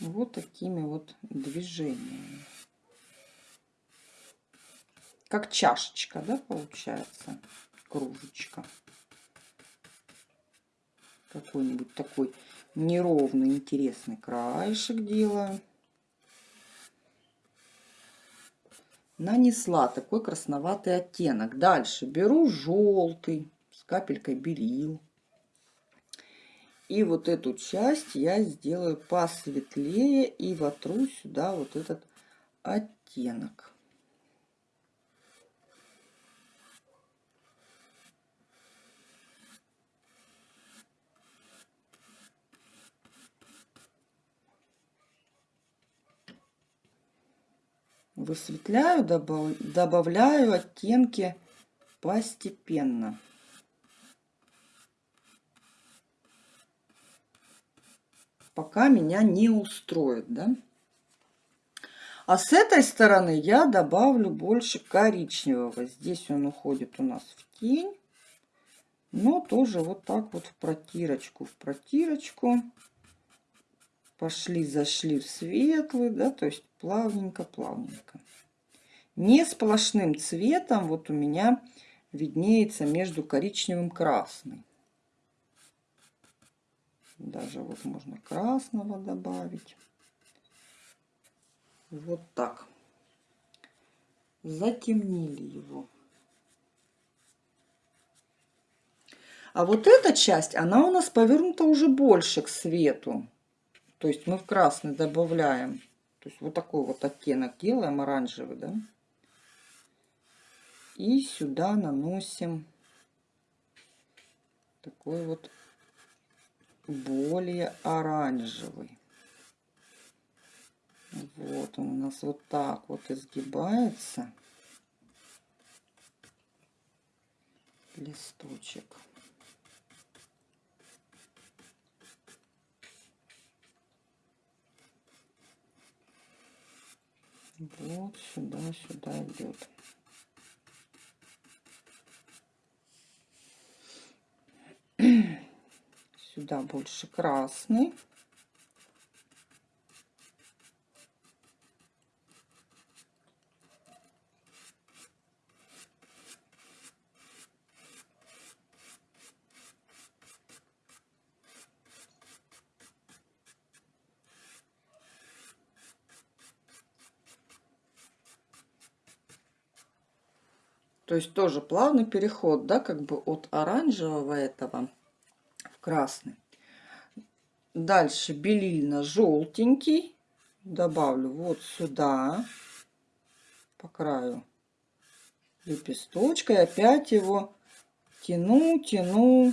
Вот такими вот движениями. Как чашечка, да, получается, кружечка. Какой-нибудь такой неровный, интересный краешек делаю. Нанесла такой красноватый оттенок. Дальше беру желтый с капелькой белил. И вот эту часть я сделаю посветлее и вотру сюда вот этот оттенок. Высветляю, добавляю оттенки постепенно. Пока меня не устроит, да. А с этой стороны я добавлю больше коричневого. Здесь он уходит у нас в тень. Но тоже вот так вот в протирочку, в протирочку. Пошли, зашли в светлый, да, то есть плавненько, плавненько. Не сплошным цветом вот у меня виднеется между коричневым и красным. Даже вот можно красного добавить. Вот так. Затемнили его. А вот эта часть, она у нас повернута уже больше к свету. То есть мы в красный добавляем. То есть вот такой вот оттенок делаем, оранжевый, да. И сюда наносим такой вот более оранжевый. Вот он у нас вот так вот изгибается. листочек. Вот сюда, сюда идет. (clears throat) Сюда больше красный. То есть тоже плавный переход, да, как бы от оранжевого этого красный. Дальше белильно-желтенький. Добавлю вот сюда, по краю лепесточка. И опять его тяну, тяну.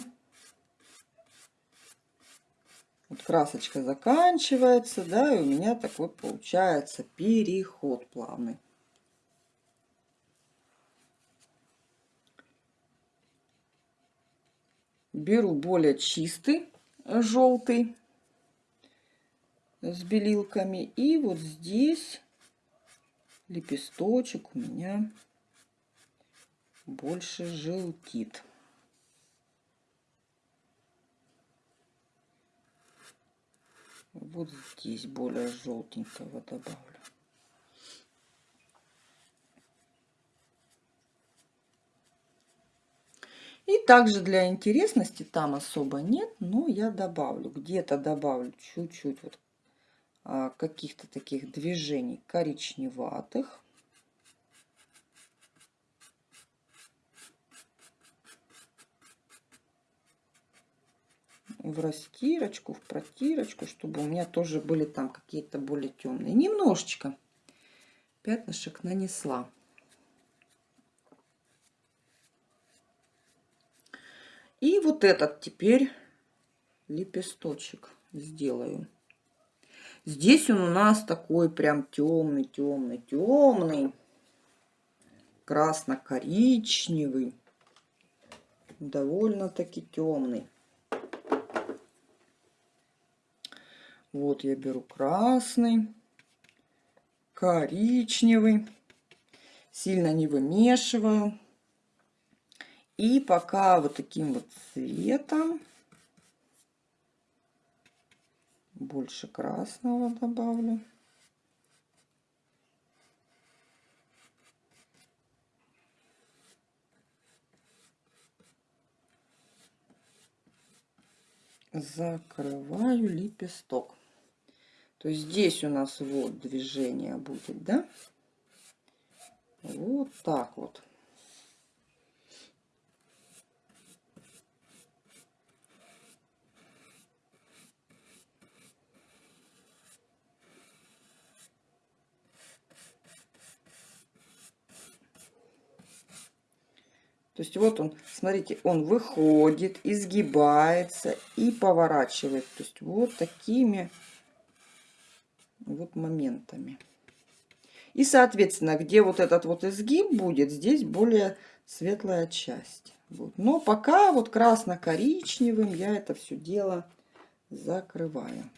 Вот красочка заканчивается, да, и у меня такой получается переход плавный. Беру более чистый э, желтый с белилками и вот здесь лепесточек у меня больше желтит. Вот здесь более желтенького добавлю. И также для интересности там особо нет, но я добавлю, где-то добавлю чуть-чуть вот а, каких-то таких движений коричневатых. в растирочку, в протирочку, чтобы у меня тоже были там какие-то более темные. Немножечко пятнышек нанесла. И вот этот теперь лепесточек сделаю. Здесь он у нас такой прям темный, темный, темный. Красно-коричневый. Довольно-таки темный. Вот я беру красный, коричневый. Сильно не вымешиваю. И пока вот таким вот цветом больше красного добавлю. Закрываю лепесток. То есть здесь у нас вот движение будет, да? Вот так вот. То есть вот он, смотрите, он выходит, изгибается и поворачивает. То есть вот такими вот моментами. И, соответственно, где вот этот вот изгиб будет, здесь более светлая часть. Вот. Но пока вот красно-коричневым я это все дело закрываю.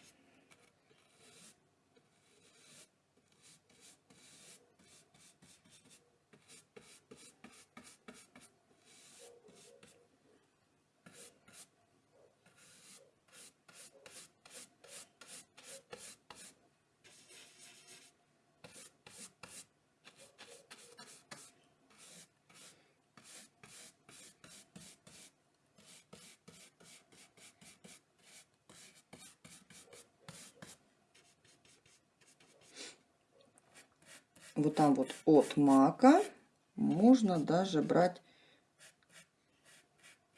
Вот там вот от мака можно даже брать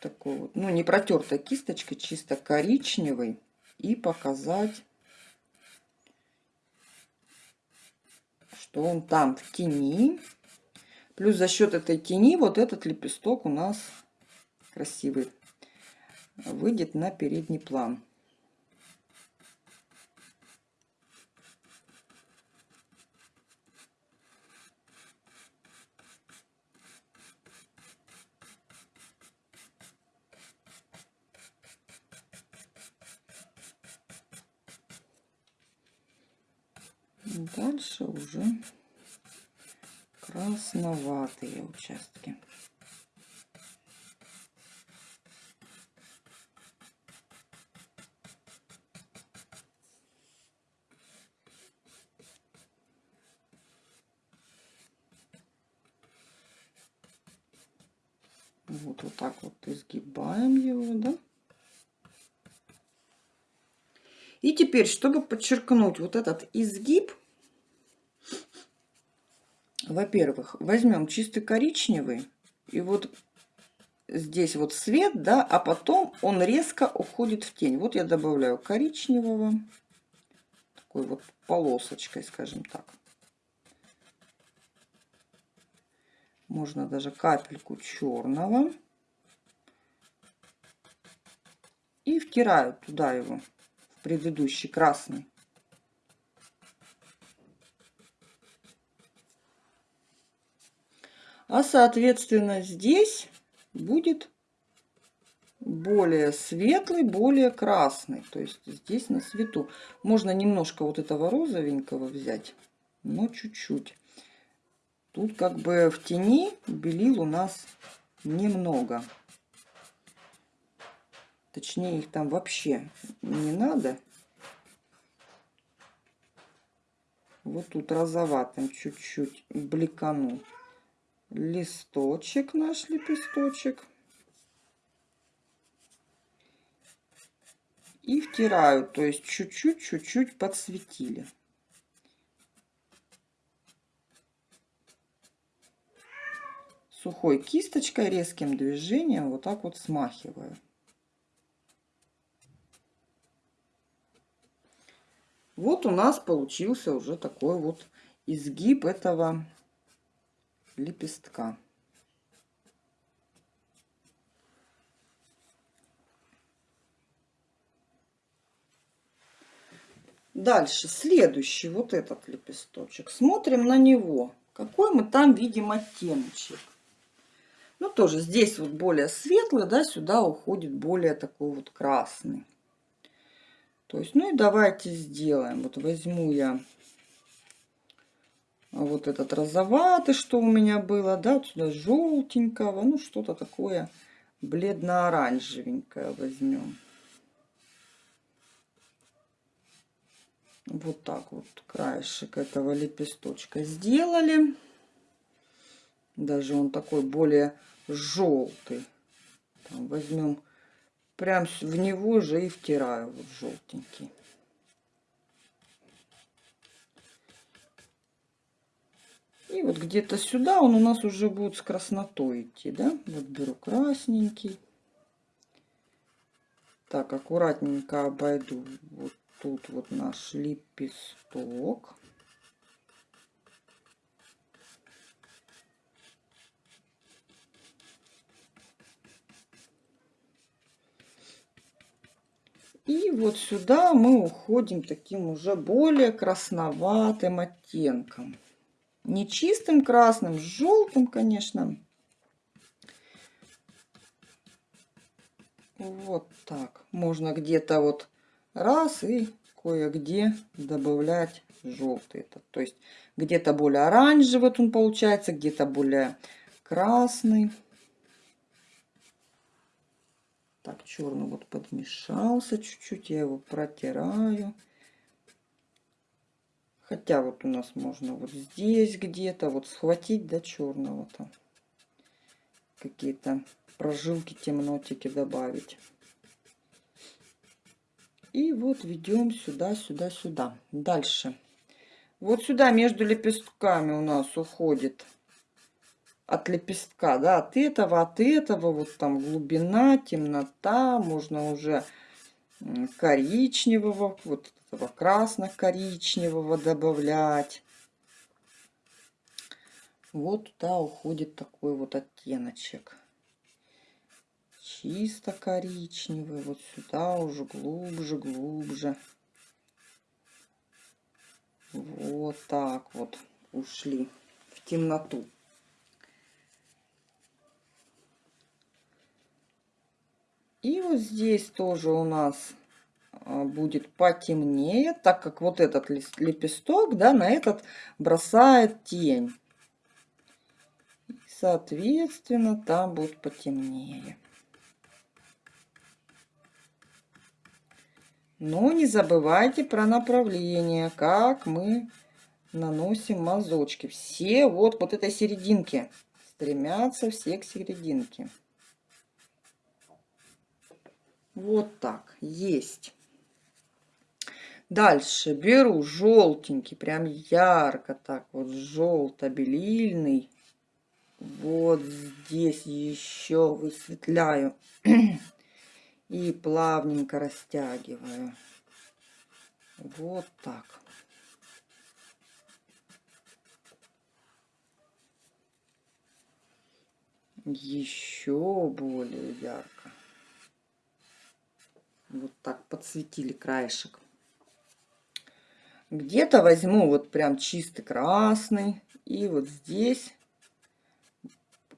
такой вот, ну не протертой кисточкой, чисто коричневый и показать, что он там в тени. Плюс за счет этой тени вот этот лепесток у нас красивый выйдет на передний план. Дальше уже красноватые участки. Вот, вот так вот изгибаем его, да. И теперь, чтобы подчеркнуть вот этот изгиб, во-первых, возьмем чистый коричневый, и вот здесь вот свет, да, а потом он резко уходит в тень. Вот я добавляю коричневого, такой вот полосочкой, скажем так. Можно даже капельку черного. И втираю туда его, в предыдущий красный. А соответственно здесь будет более светлый, более красный. То есть здесь на свету. Можно немножко вот этого розовенького взять, но чуть-чуть. Тут как бы в тени белил у нас немного. Точнее, их там вообще не надо. Вот тут розоватым чуть-чуть бликану листочек, наш лепесточек. И втираю, то есть чуть-чуть, чуть-чуть подсветили. сухой кисточкой резким движением вот так вот смахиваю. Вот у нас получился уже такой вот изгиб этого лепестка. Дальше, следующий, вот этот лепесточек. Смотрим на него. Какой мы там видим оттеночек. Ну, тоже здесь вот более светлый, да, сюда уходит более такой вот красный. То есть, ну и давайте сделаем. Вот возьму я вот этот розоватый, что у меня было, да, вот сюда желтенького, ну что-то такое бледно-оранжевенькое возьмем. Вот так вот краешек этого лепесточка сделали. Даже он такой более желтый. Там возьмем прям в него же и втираю вот желтенький. Вот где-то сюда он у нас уже будет с краснотой идти, да? Вот беру красненький. Так, аккуратненько обойду вот тут вот наш лепесток. И вот сюда мы уходим таким уже более красноватым оттенком. Не чистым красным, желтым, конечно. Вот так. Можно где-то вот раз и кое-где добавлять желтый. этот. То есть где-то более оранжевый вот он получается, где-то более красный. Так, черный вот подмешался чуть-чуть, я его протираю. Хотя вот у нас можно вот здесь где-то вот схватить до черного там. Какие-то прожилки, темнотики добавить. И вот ведем сюда, сюда, сюда. Дальше. Вот сюда между лепестками у нас уходит от лепестка, да, от этого, от этого, вот там глубина, темнота, можно уже коричневого, вот этого красно-коричневого добавлять. Вот туда уходит такой вот оттеночек. Чисто коричневый, вот сюда уже глубже, глубже. Вот так вот ушли в темноту. И вот здесь тоже у нас будет потемнее, так как вот этот лепесток, да, на этот бросает тень. Соответственно, там будет потемнее. Но не забывайте про направление, как мы наносим мазочки. Все вот, вот этой серединки. Стремятся все к серединке. Вот так. Есть. Дальше беру желтенький, прям ярко так вот, желто-белильный. Вот здесь еще высветляю. И плавненько растягиваю. Вот так. Еще более ярко. Вот так подсветили краешек. Где-то возьму вот прям чистый красный. И вот здесь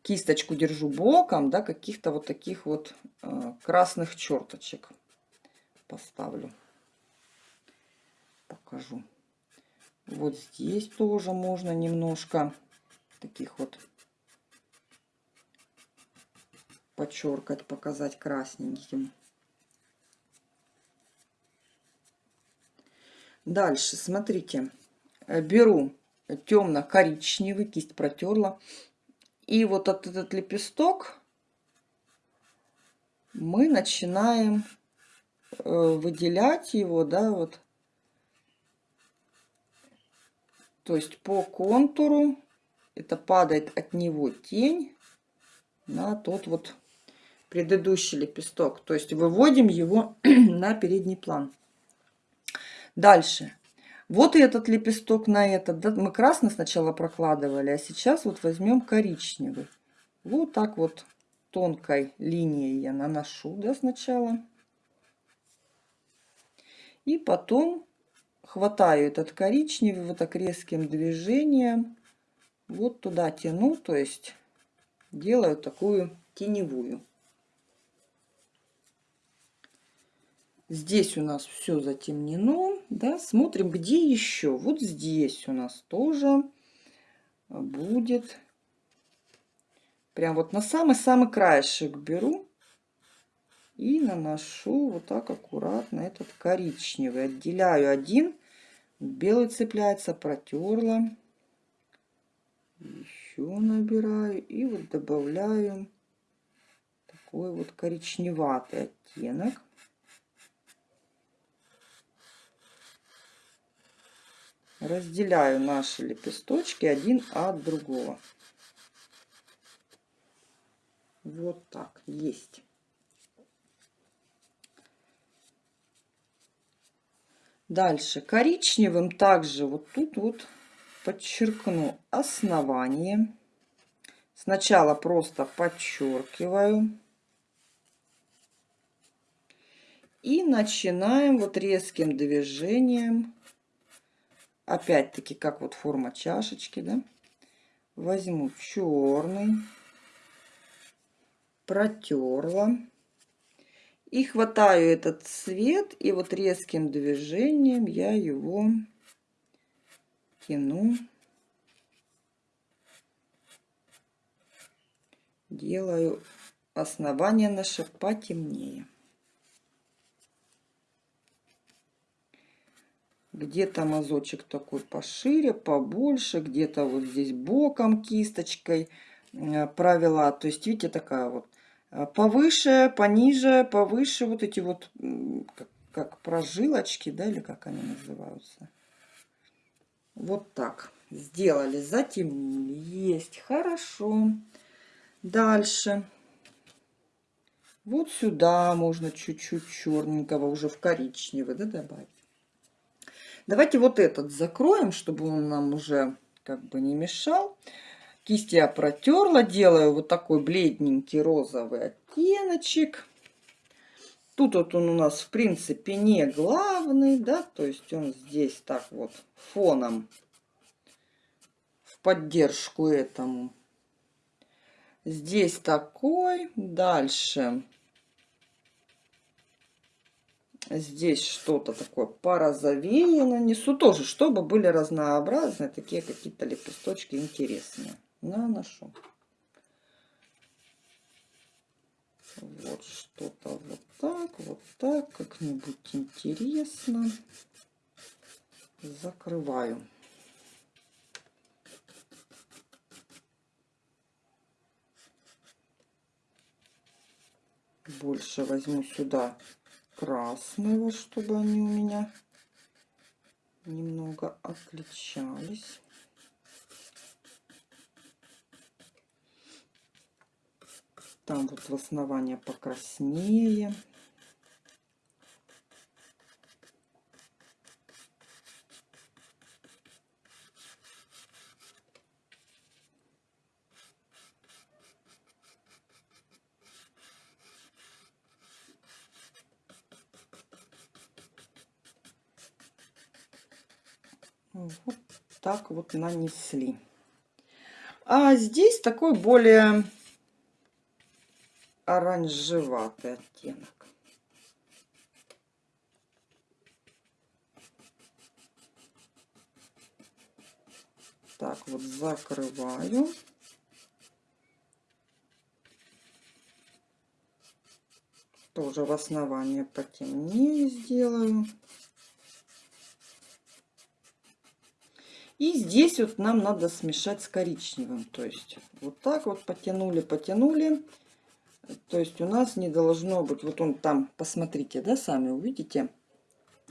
кисточку держу боком, да, каких-то вот таких вот э, красных черточек поставлю. Покажу. Вот здесь тоже можно немножко таких вот подчеркать, показать красненьким. Дальше, смотрите, э, беру темно-коричневый, кисть протерла. И вот этот лепесток мы начинаем э, выделять его, да, вот. То есть по контуру это падает от него тень на тот вот предыдущий лепесток. То есть выводим его (clears throat) на передний план. Дальше. Вот и этот лепесток на этот. Да, мы красный сначала прокладывали, а сейчас вот возьмем коричневый. Вот так вот тонкой линией я наношу да, сначала. И потом хватаю этот коричневый вот так резким движением. Вот туда тяну, то есть делаю такую теневую. Здесь у нас все затемнено. Да? Смотрим, где еще. Вот здесь у нас тоже будет. Прям вот на самый-самый краешек беру. И наношу вот так аккуратно этот коричневый. Отделяю один. Белый цепляется, протерла. Еще набираю. И вот добавляю такой вот коричневатый оттенок. Разделяю наши лепесточки один от другого. Вот так, есть. Дальше коричневым также вот тут вот подчеркну основание. Сначала просто подчеркиваю. И начинаем вот резким движением опять-таки, как вот форма чашечки, да, возьму черный, протерла. И хватаю этот цвет, и вот резким движением я его тяну. Делаю основание наше потемнее. Где-то мазочек такой пошире, побольше, где-то вот здесь боком кисточкой э, провела. То есть, видите, такая вот э, повыше, пониже, повыше вот эти вот, как, как прожилочки, да, или как они называются. Вот так сделали, затемнили. Есть, хорошо. Дальше. Вот сюда можно чуть-чуть черненького уже в коричневый да, добавить. Давайте вот этот закроем, чтобы он нам уже как бы не мешал. Кисть я протерла, делаю вот такой бледненький розовый оттеночек. Тут вот он у нас в принципе не главный, да, то есть он здесь так вот фоном в поддержку этому. Здесь такой, дальше Здесь что-то такое порозовее нанесу. Тоже, чтобы были разнообразные, такие какие-то лепесточки интересные. Наношу. Вот что-то вот так, вот так, как-нибудь интересно. Закрываю. Больше возьму сюда красного, чтобы они у меня немного отличались. Там вот в основании покраснее. Вот так вот нанесли. А здесь такой более оранжеватый оттенок. Так, вот закрываю. Тоже в основании потемнее сделаю. И здесь вот нам надо смешать с коричневым. То есть вот так вот потянули, потянули. То есть у нас не должно быть, вот он там, посмотрите, да, сами увидите,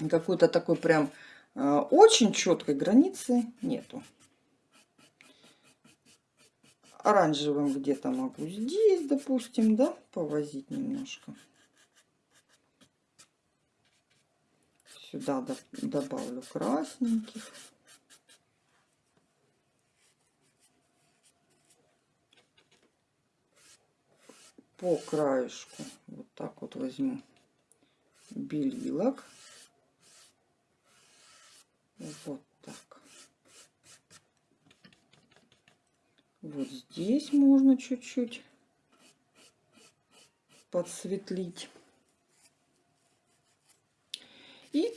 какой-то такой прям э, очень четкой границы нету. Оранжевым где-то могу здесь, допустим, да, повозить немножко. Сюда добавлю красненьких. По краешку вот так вот возьму белилок. Вот так. Вот здесь можно чуть-чуть подсветлить. И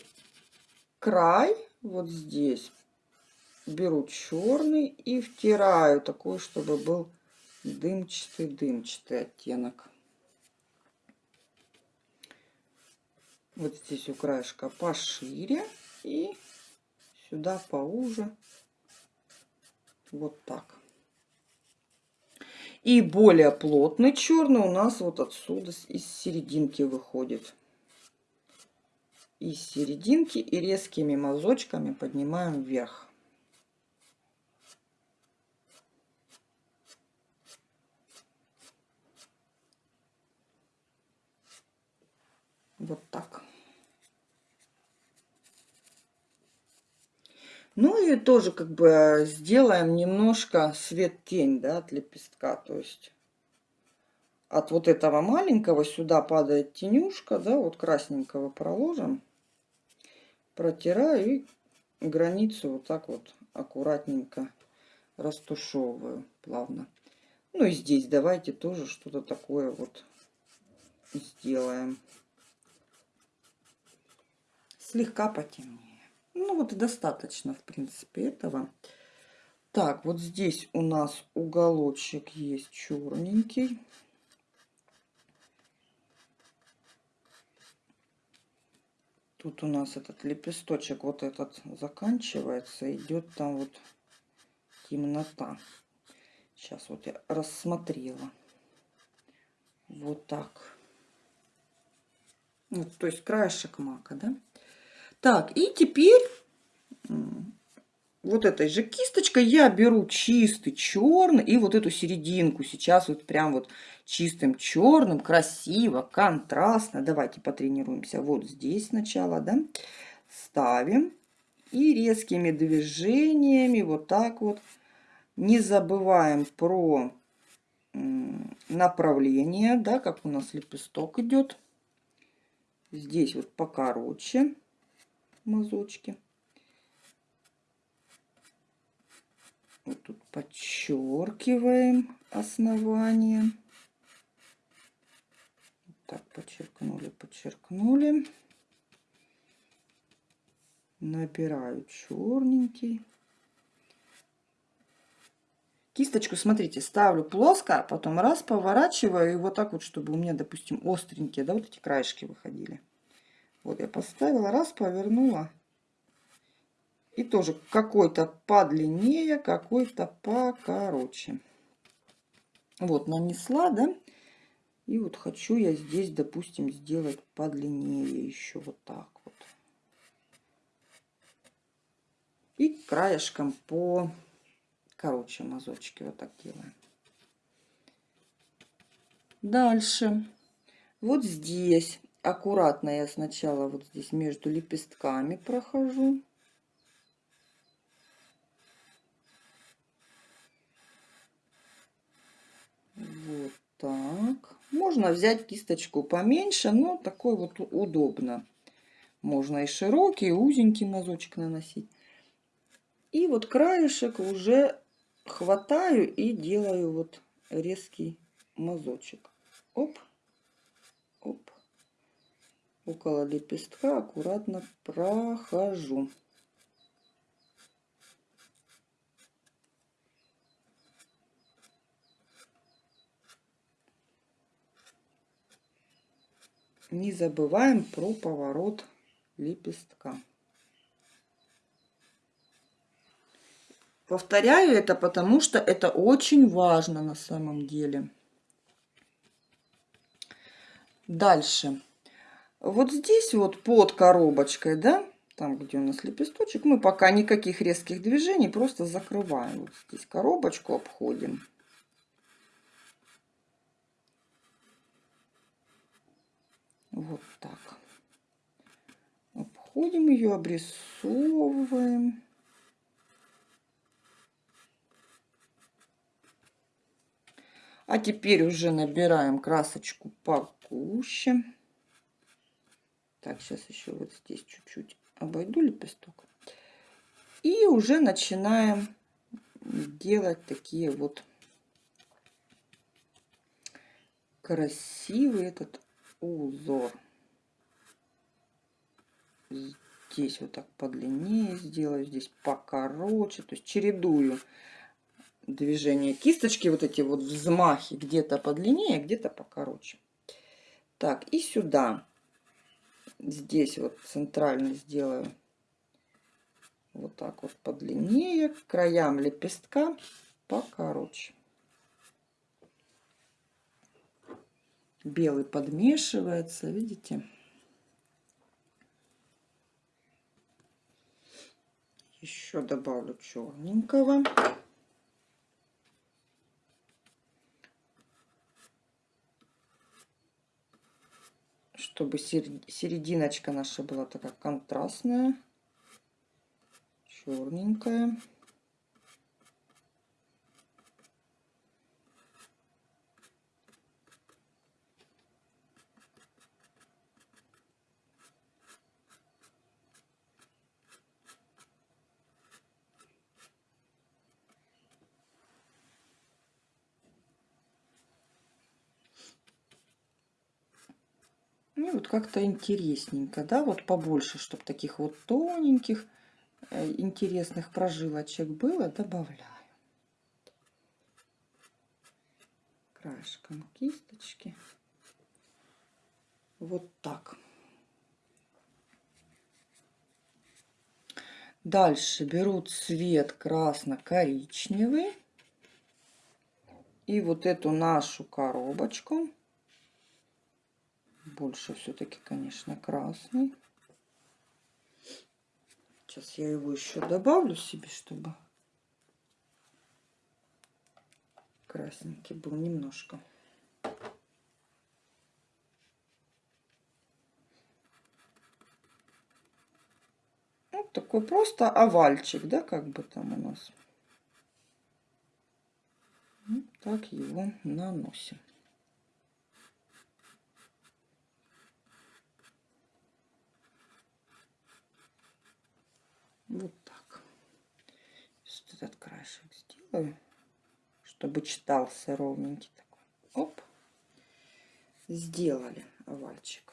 край вот здесь беру черный и втираю такой, чтобы был дымчатый, дымчатый оттенок. Вот здесь у краешка пошире и сюда поуже. Вот так. И более плотный черный у нас вот отсюда из серединки выходит. Из серединки и резкими мазочками поднимаем вверх. Вот так. Ну и тоже как бы сделаем немножко свет-тень, да, от лепестка. То есть от вот этого маленького сюда падает тенюшка, да, вот красненького проложим. Протираю и границу вот так вот аккуратненько растушевываю плавно. Ну и здесь давайте тоже что-то такое вот сделаем слегка потемнее. Ну вот достаточно, в принципе, этого. Так, вот здесь у нас уголочек есть черненький. Тут у нас этот лепесточек, вот этот заканчивается, идет там вот темнота. Сейчас вот я рассмотрела. Вот так. Вот, то есть краешек мака, да? Так, и теперь вот этой же кисточкой я беру чистый черный и вот эту серединку сейчас вот прям вот чистым черным, красиво, контрастно. Давайте потренируемся вот здесь сначала, да, ставим и резкими движениями вот так вот. Не забываем про направление, да, как у нас лепесток идет. Здесь вот покороче мазочки. Вот тут подчеркиваем основание. Так, подчеркнули, подчеркнули. Набираю черненький. Кисточку, смотрите, ставлю плоско, а потом раз поворачиваю и вот так вот, чтобы у меня, допустим, остренькие, да, вот эти краешки выходили. Вот я поставила, раз, повернула. И тоже какой-то подлиннее, какой-то покороче. Вот, нанесла, да? И вот хочу я здесь, допустим, сделать подлиннее еще вот так вот. И краешком по короче мазочки вот так делаем. Дальше. Вот здесь аккуратно я сначала вот здесь между лепестками прохожу. Вот так. Можно взять кисточку поменьше, но такой вот удобно. Можно и широкий, и узенький мазочек наносить. И вот краешек уже хватаю и делаю вот резкий мазочек. Оп. Около лепестка аккуратно прохожу. Не забываем про поворот лепестка. Повторяю это, потому что это очень важно на самом деле. Дальше. Вот здесь вот под коробочкой, да, там, где у нас лепесточек, мы пока никаких резких движений, просто закрываем. Вот здесь коробочку обходим. Вот так. Обходим ее, обрисовываем. А теперь уже набираем красочку погуще. Так, сейчас еще вот здесь чуть-чуть обойду лепесток. И уже начинаем делать такие вот красивый этот узор. Здесь вот так подлиннее сделаю, здесь покороче, то есть чередую движения кисточки, вот эти вот взмахи, где-то подлиннее, где-то покороче. Так, и сюда, здесь вот центрально сделаю вот так вот подлиннее, к краям лепестка покороче. Белый подмешивается, видите? Еще добавлю черненького. Чтобы серединочка наша была такая контрастная, черненькая. И вот как-то интересненько, да, вот побольше, чтобы таких вот тоненьких, э, интересных прожилочек было, добавляю. Краешком кисточки. Вот так. Дальше беру цвет красно-коричневый. И вот эту нашу коробочку больше все-таки, конечно, красный. Сейчас я его еще добавлю себе, чтобы красненький был немножко. Вот такой просто овальчик, да, как бы там у нас. Вот так его наносим. Вот так. Сейчас этот краешек сделаю, чтобы читался ровненький такой. Оп. Сделали овальчик.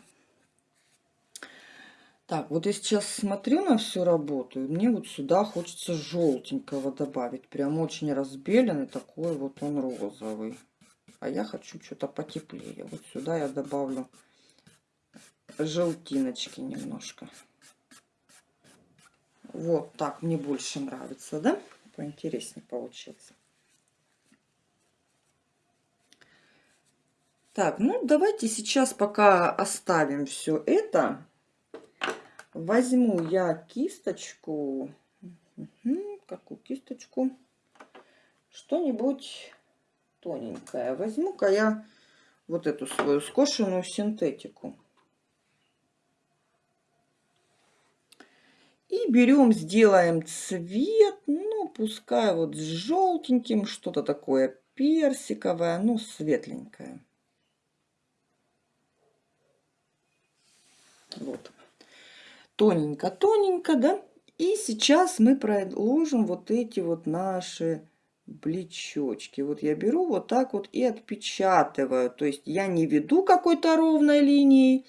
Так, вот я сейчас смотрю на всю работу, и мне вот сюда хочется желтенького добавить. Прям очень разбеленный, такой вот он розовый. А я хочу что-то потеплее. Вот сюда я добавлю желтиночки немножко. Вот так мне больше нравится, да? Поинтереснее получился. Так, ну давайте сейчас пока оставим все это. Возьму я кисточку. Угу, какую кисточку? Что-нибудь тоненькое. Возьму-ка я вот эту свою скошенную синтетику. И берем, сделаем цвет, ну, пускай вот с желтеньким, что-то такое персиковое, ну, светленькое. Вот. Тоненько-тоненько, да? И сейчас мы проложим вот эти вот наши плечочки. Вот я беру вот так вот и отпечатываю. То есть я не веду какой-то ровной линией,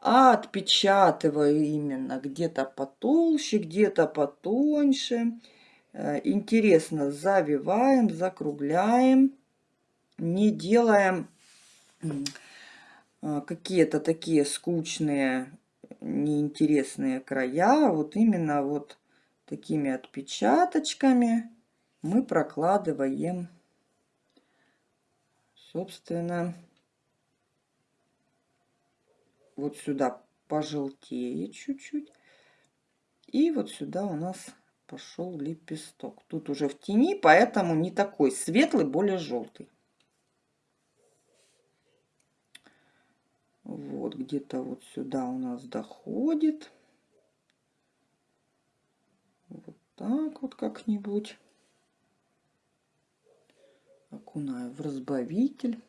а отпечатываю именно где-то потолще, где-то потоньше. Э, интересно, завиваем, закругляем, не делаем э, какие-то такие скучные, неинтересные края. Вот именно вот такими отпечаточками мы прокладываем, собственно, вот сюда пожелтеет чуть-чуть. И вот сюда у нас пошел лепесток. Тут уже в тени, поэтому не такой светлый, более желтый. Вот где-то вот сюда у нас доходит. Вот так вот как-нибудь. Окунаю в разбавитель.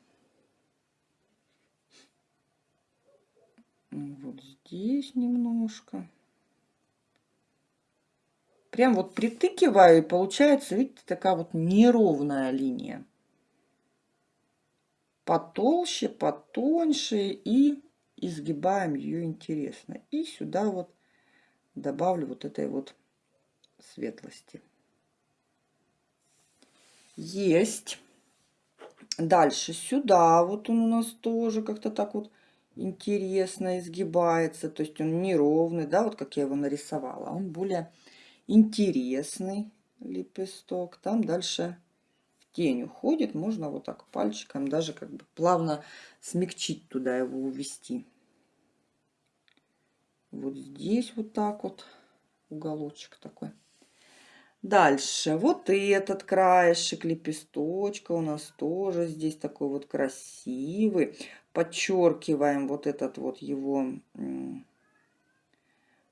Вот здесь немножко. Прям вот притыкиваю, и получается, видите, такая вот неровная линия. Потолще, потоньше и изгибаем ее интересно. И сюда вот добавлю вот этой вот светлости. Есть. Дальше сюда вот он у нас тоже как-то так вот интересно изгибается. То есть он неровный, да, вот как я его нарисовала. Он более интересный лепесток. Там дальше в тень уходит. Можно вот так пальчиком даже как бы плавно смягчить туда его увести. Вот здесь вот так вот уголочек такой. Дальше. Вот этот краешек лепесточка у нас тоже здесь такой вот красивый. Подчеркиваем вот этот вот его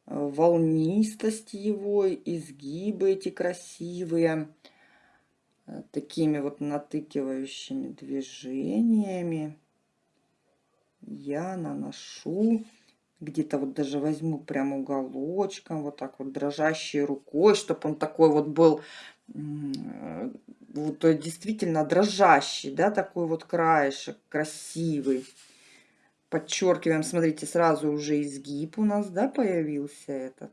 волнистость его, изгибы эти красивые, э, такими вот натыкивающими движениями. Я наношу, где-то вот даже возьму прям уголочком, вот так вот дрожащей рукой, чтобы он такой вот был вот э, действительно дрожащий, да, такой вот краешек красивый. Подчеркиваем, смотрите, сразу уже изгиб у нас, да, появился этот.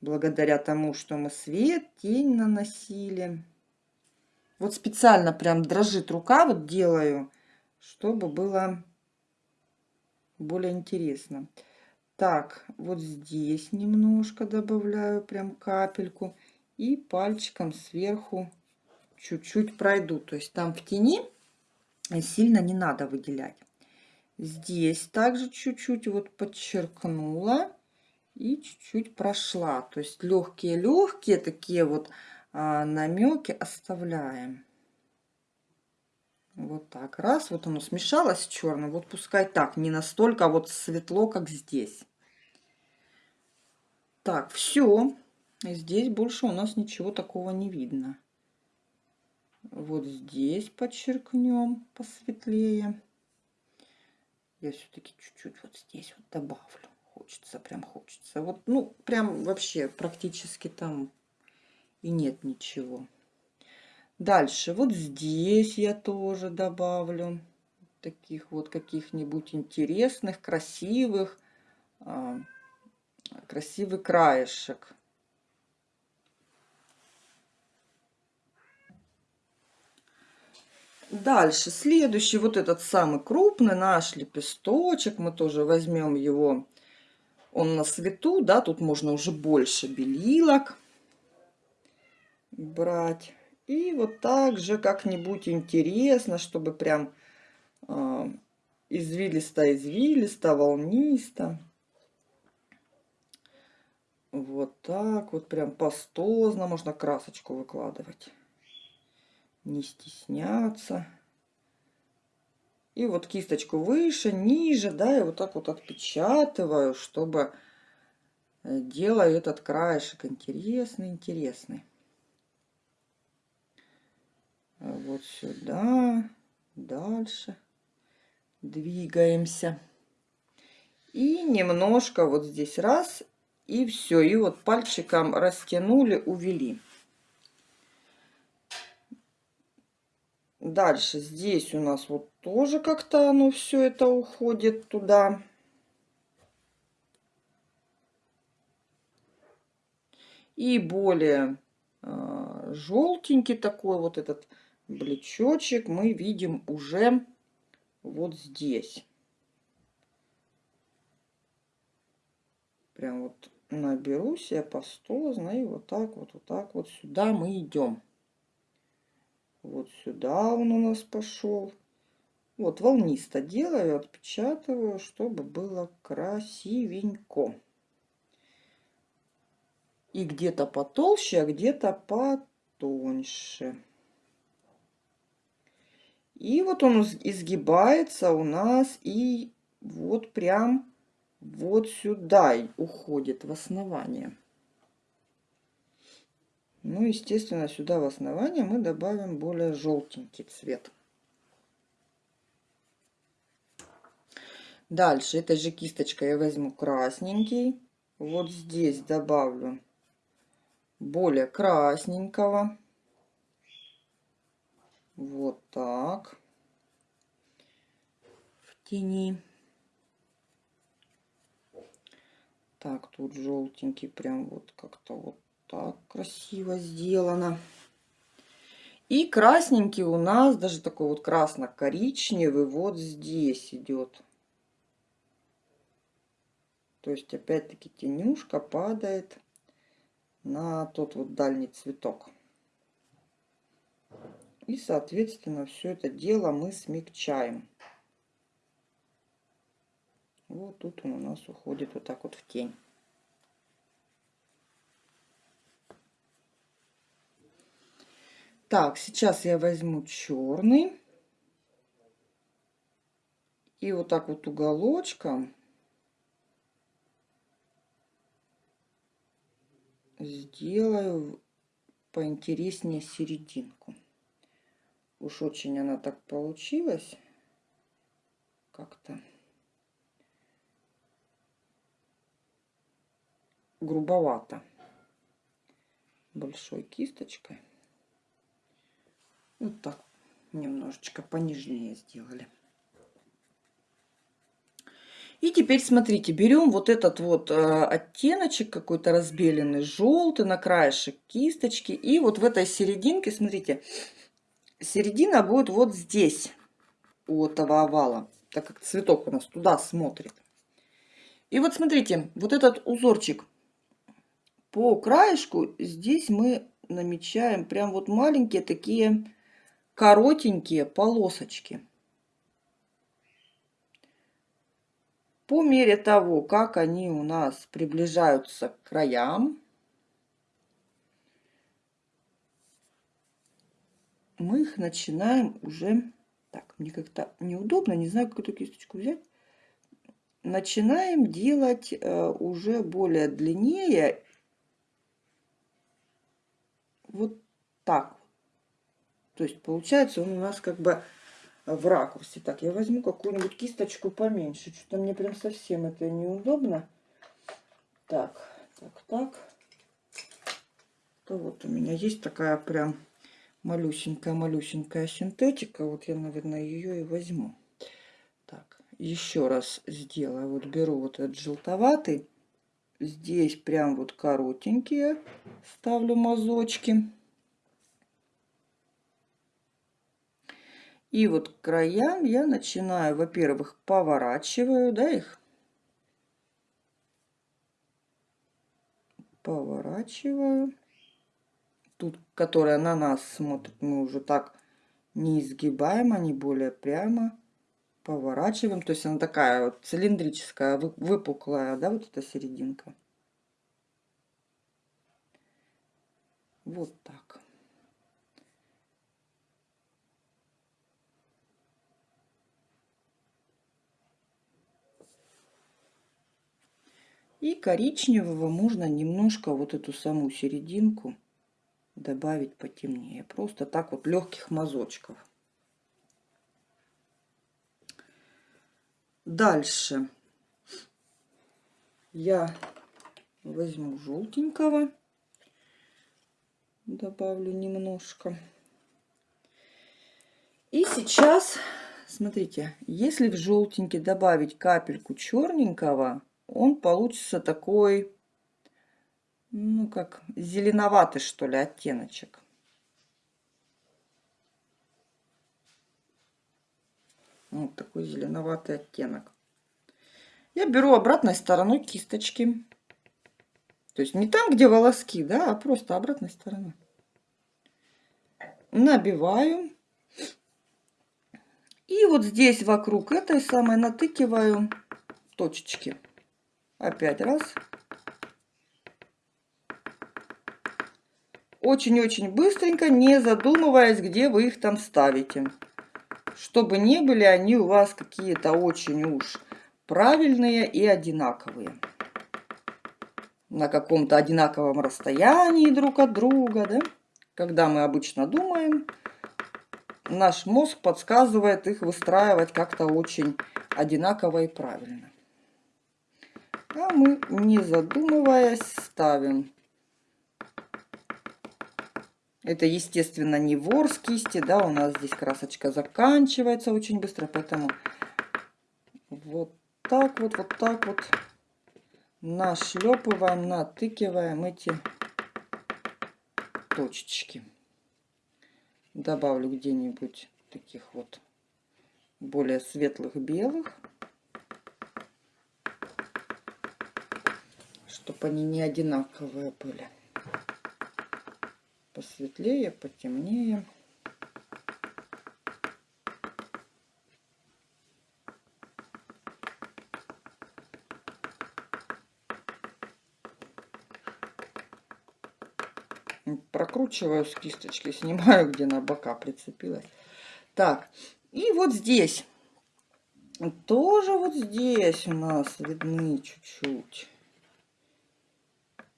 Благодаря тому, что мы свет, тень наносили. Вот специально прям дрожит рука, вот делаю, чтобы было более интересно. Так, вот здесь немножко добавляю прям капельку и пальчиком сверху чуть-чуть пройду. То есть там в тени сильно не надо выделять. Здесь также чуть-чуть вот подчеркнула и чуть-чуть прошла. То есть легкие-легкие такие вот а, намеки оставляем. Вот так. Раз, вот оно смешалось с черным. Вот пускай так, не настолько вот светло, как здесь. Так, все. Здесь больше у нас ничего такого не видно. Вот здесь подчеркнем посветлее. Я все-таки чуть-чуть вот здесь вот добавлю. Хочется, прям хочется. Вот, ну, прям вообще практически там и нет ничего. Дальше, вот здесь я тоже добавлю таких вот каких-нибудь интересных, красивых, а, красивый краешек. Дальше, следующий, вот этот самый крупный наш лепесточек. Мы тоже возьмем его, он на свету, да, тут можно уже больше белилок брать. И вот так же как-нибудь интересно, чтобы прям э, извилисто-извилисто, волнисто. Вот так вот прям пастозно можно красочку выкладывать не стесняться. И вот кисточку выше, ниже, да, и вот так вот отпечатываю, чтобы э, делаю этот краешек интересный, интересный. Вот сюда, дальше двигаемся. И немножко вот здесь раз, и все. И вот пальчиком растянули, увели. Дальше здесь у нас вот тоже как-то оно все это уходит туда. И более э, желтенький такой вот этот блечочек мы видим уже вот здесь. Прям вот наберусь я пастозно и вот так вот, вот так вот сюда мы идем. Вот сюда он у нас пошел. Вот волнисто делаю, отпечатываю, чтобы было красивенько. И где-то потолще, а где-то потоньше. И вот он изгибается у нас и вот прям вот сюда уходит в основание. Ну, естественно, сюда в основание мы добавим более желтенький цвет. Дальше этой же кисточкой я возьму красненький. Вот здесь добавлю более красненького. Вот так. В тени. Так, тут желтенький прям вот как-то вот так красиво сделано. И красненький у нас, даже такой вот красно-коричневый, вот здесь идет. То есть, опять-таки, тенюшка падает на тот вот дальний цветок. И, соответственно, все это дело мы смягчаем. Вот тут он у нас уходит вот так вот в тень. Так, сейчас я возьму черный. И вот так вот уголочком сделаю поинтереснее серединку. Уж очень она так получилась. Как-то грубовато. Большой кисточкой. Вот так немножечко понижнее сделали. И теперь смотрите, берем вот этот вот э, оттеночек какой-то разбеленный, желтый на краешек кисточки. И вот в этой серединке, смотрите, середина будет вот здесь у этого овала, так как цветок у нас туда смотрит. И вот смотрите, вот этот узорчик по краешку, здесь мы намечаем прям вот маленькие такие коротенькие полосочки. По мере того, как они у нас приближаются к краям, мы их начинаем уже... Так, мне как-то неудобно, не знаю, какую кисточку взять. Начинаем делать э, уже более длиннее. Вот так то есть получается он у нас как бы в ракурсе. Так, я возьму какую-нибудь кисточку поменьше. Что-то мне прям совсем это неудобно. Так, так, так. То вот у меня есть такая прям малюсенькая-малюсенькая синтетика. Вот я, наверное, ее и возьму. Так, еще раз сделаю. Вот беру вот этот желтоватый здесь прям вот коротенькие ставлю мазочки. И вот к краям я начинаю, во-первых, поворачиваю, да, их. Поворачиваю. Тут, которая на нас смотрит, мы уже так не изгибаем, они более прямо поворачиваем. То есть она такая вот цилиндрическая, выпуклая, да, вот эта серединка. Вот так. И коричневого можно немножко вот эту саму серединку добавить потемнее. Просто так вот легких мазочков. Дальше я возьму желтенького, добавлю немножко. И сейчас, смотрите, если в желтенький добавить капельку черненького, он получится такой, ну, как зеленоватый, что ли, оттеночек. Вот такой зеленоватый оттенок. Я беру обратной стороной кисточки. То есть не там, где волоски, да, а просто обратной стороной. Набиваю. И вот здесь вокруг этой самой натыкиваю точечки. Опять раз. Очень-очень быстренько, не задумываясь, где вы их там ставите. Чтобы не были они у вас какие-то очень уж правильные и одинаковые. На каком-то одинаковом расстоянии друг от друга, да? Когда мы обычно думаем, наш мозг подсказывает их выстраивать как-то очень одинаково и правильно. А мы, не задумываясь, ставим. Это, естественно, не ворс кисти, да, у нас здесь красочка заканчивается очень быстро, поэтому вот так вот, вот так вот нашлепываем, натыкиваем эти точечки. Добавлю где-нибудь таких вот более светлых белых. чтобы они не одинаковые были. Посветлее, потемнее. Прокручиваю с кисточки, (laughs) снимаю, где на бока прицепилась. Так, и вот здесь. Тоже вот здесь у нас видны чуть-чуть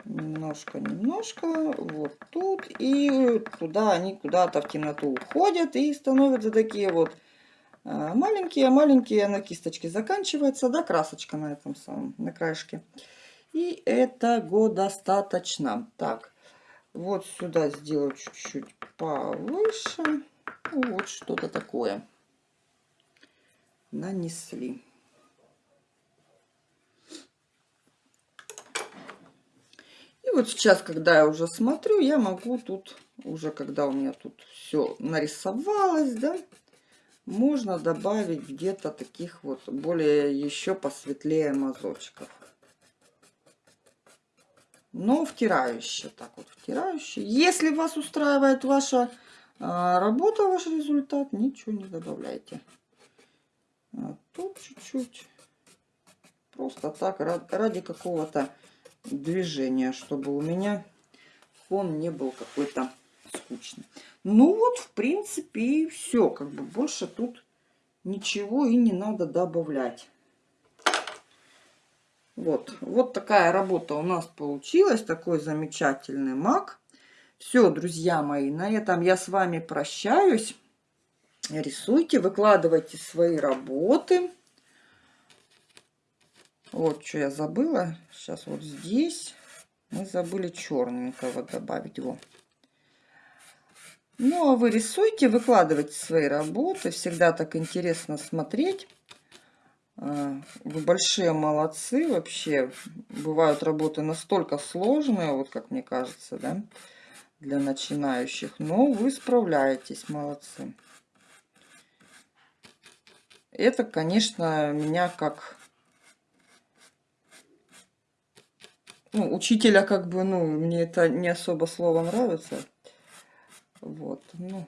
немножко, немножко, вот тут, и туда они куда-то в темноту уходят и становятся такие вот маленькие-маленькие, на кисточке заканчивается, да, красочка на этом самом, на краешке. И этого достаточно. Так, вот сюда сделаю чуть-чуть повыше, вот что-то такое нанесли. И вот сейчас, когда я уже смотрю, я могу тут, уже когда у меня тут все нарисовалось, да, можно добавить где-то таких вот более еще посветлее мазочков. Но втирающие, так вот втирающие. Если вас устраивает ваша а, работа, ваш результат, ничего не добавляйте. А тут чуть-чуть. Просто так, ради какого-то движения, чтобы у меня фон не был какой-то скучный. Ну вот, в принципе, и все. Как бы больше тут ничего и не надо добавлять. Вот, вот такая работа у нас получилась. Такой замечательный маг. Все, друзья мои, на этом я с вами прощаюсь. Рисуйте, выкладывайте свои работы. Вот что я забыла. Сейчас вот здесь мы забыли черненького добавить его. Ну, а вы рисуйте, выкладывайте свои работы. Всегда так интересно смотреть. Э, вы большие молодцы вообще. Бывают работы настолько сложные, вот как мне кажется, да, для начинающих. Но вы справляетесь, молодцы. Это, конечно, меня как ну, учителя, как бы, ну, мне это не особо слово нравится. Вот, ну,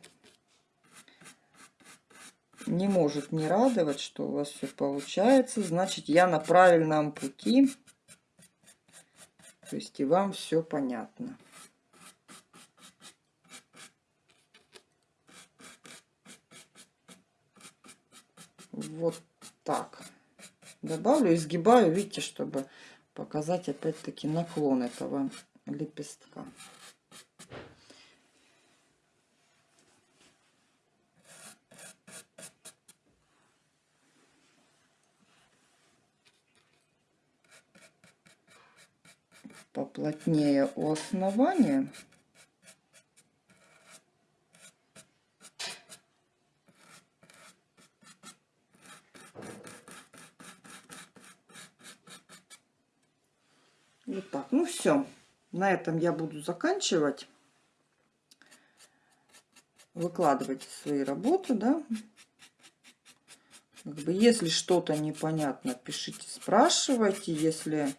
не может не радовать, что у вас все получается. Значит, я на правильном пути. То есть и вам все понятно. Вот так. Добавлю, изгибаю, видите, чтобы показать опять-таки наклон этого лепестка. поплотнее у основания. Вот так. Ну все. На этом я буду заканчивать. Выкладывайте свои работы, да. Как бы, если что-то непонятно, пишите, спрашивайте. Если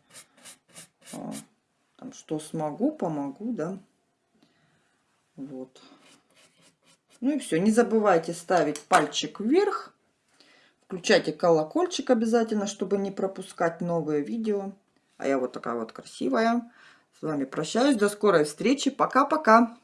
а, там, что смогу, помогу, да. Вот. Ну и все. Не забывайте ставить пальчик вверх. Включайте колокольчик обязательно, чтобы не пропускать новые видео. А я вот такая вот красивая. С вами прощаюсь. До скорой встречи. Пока-пока.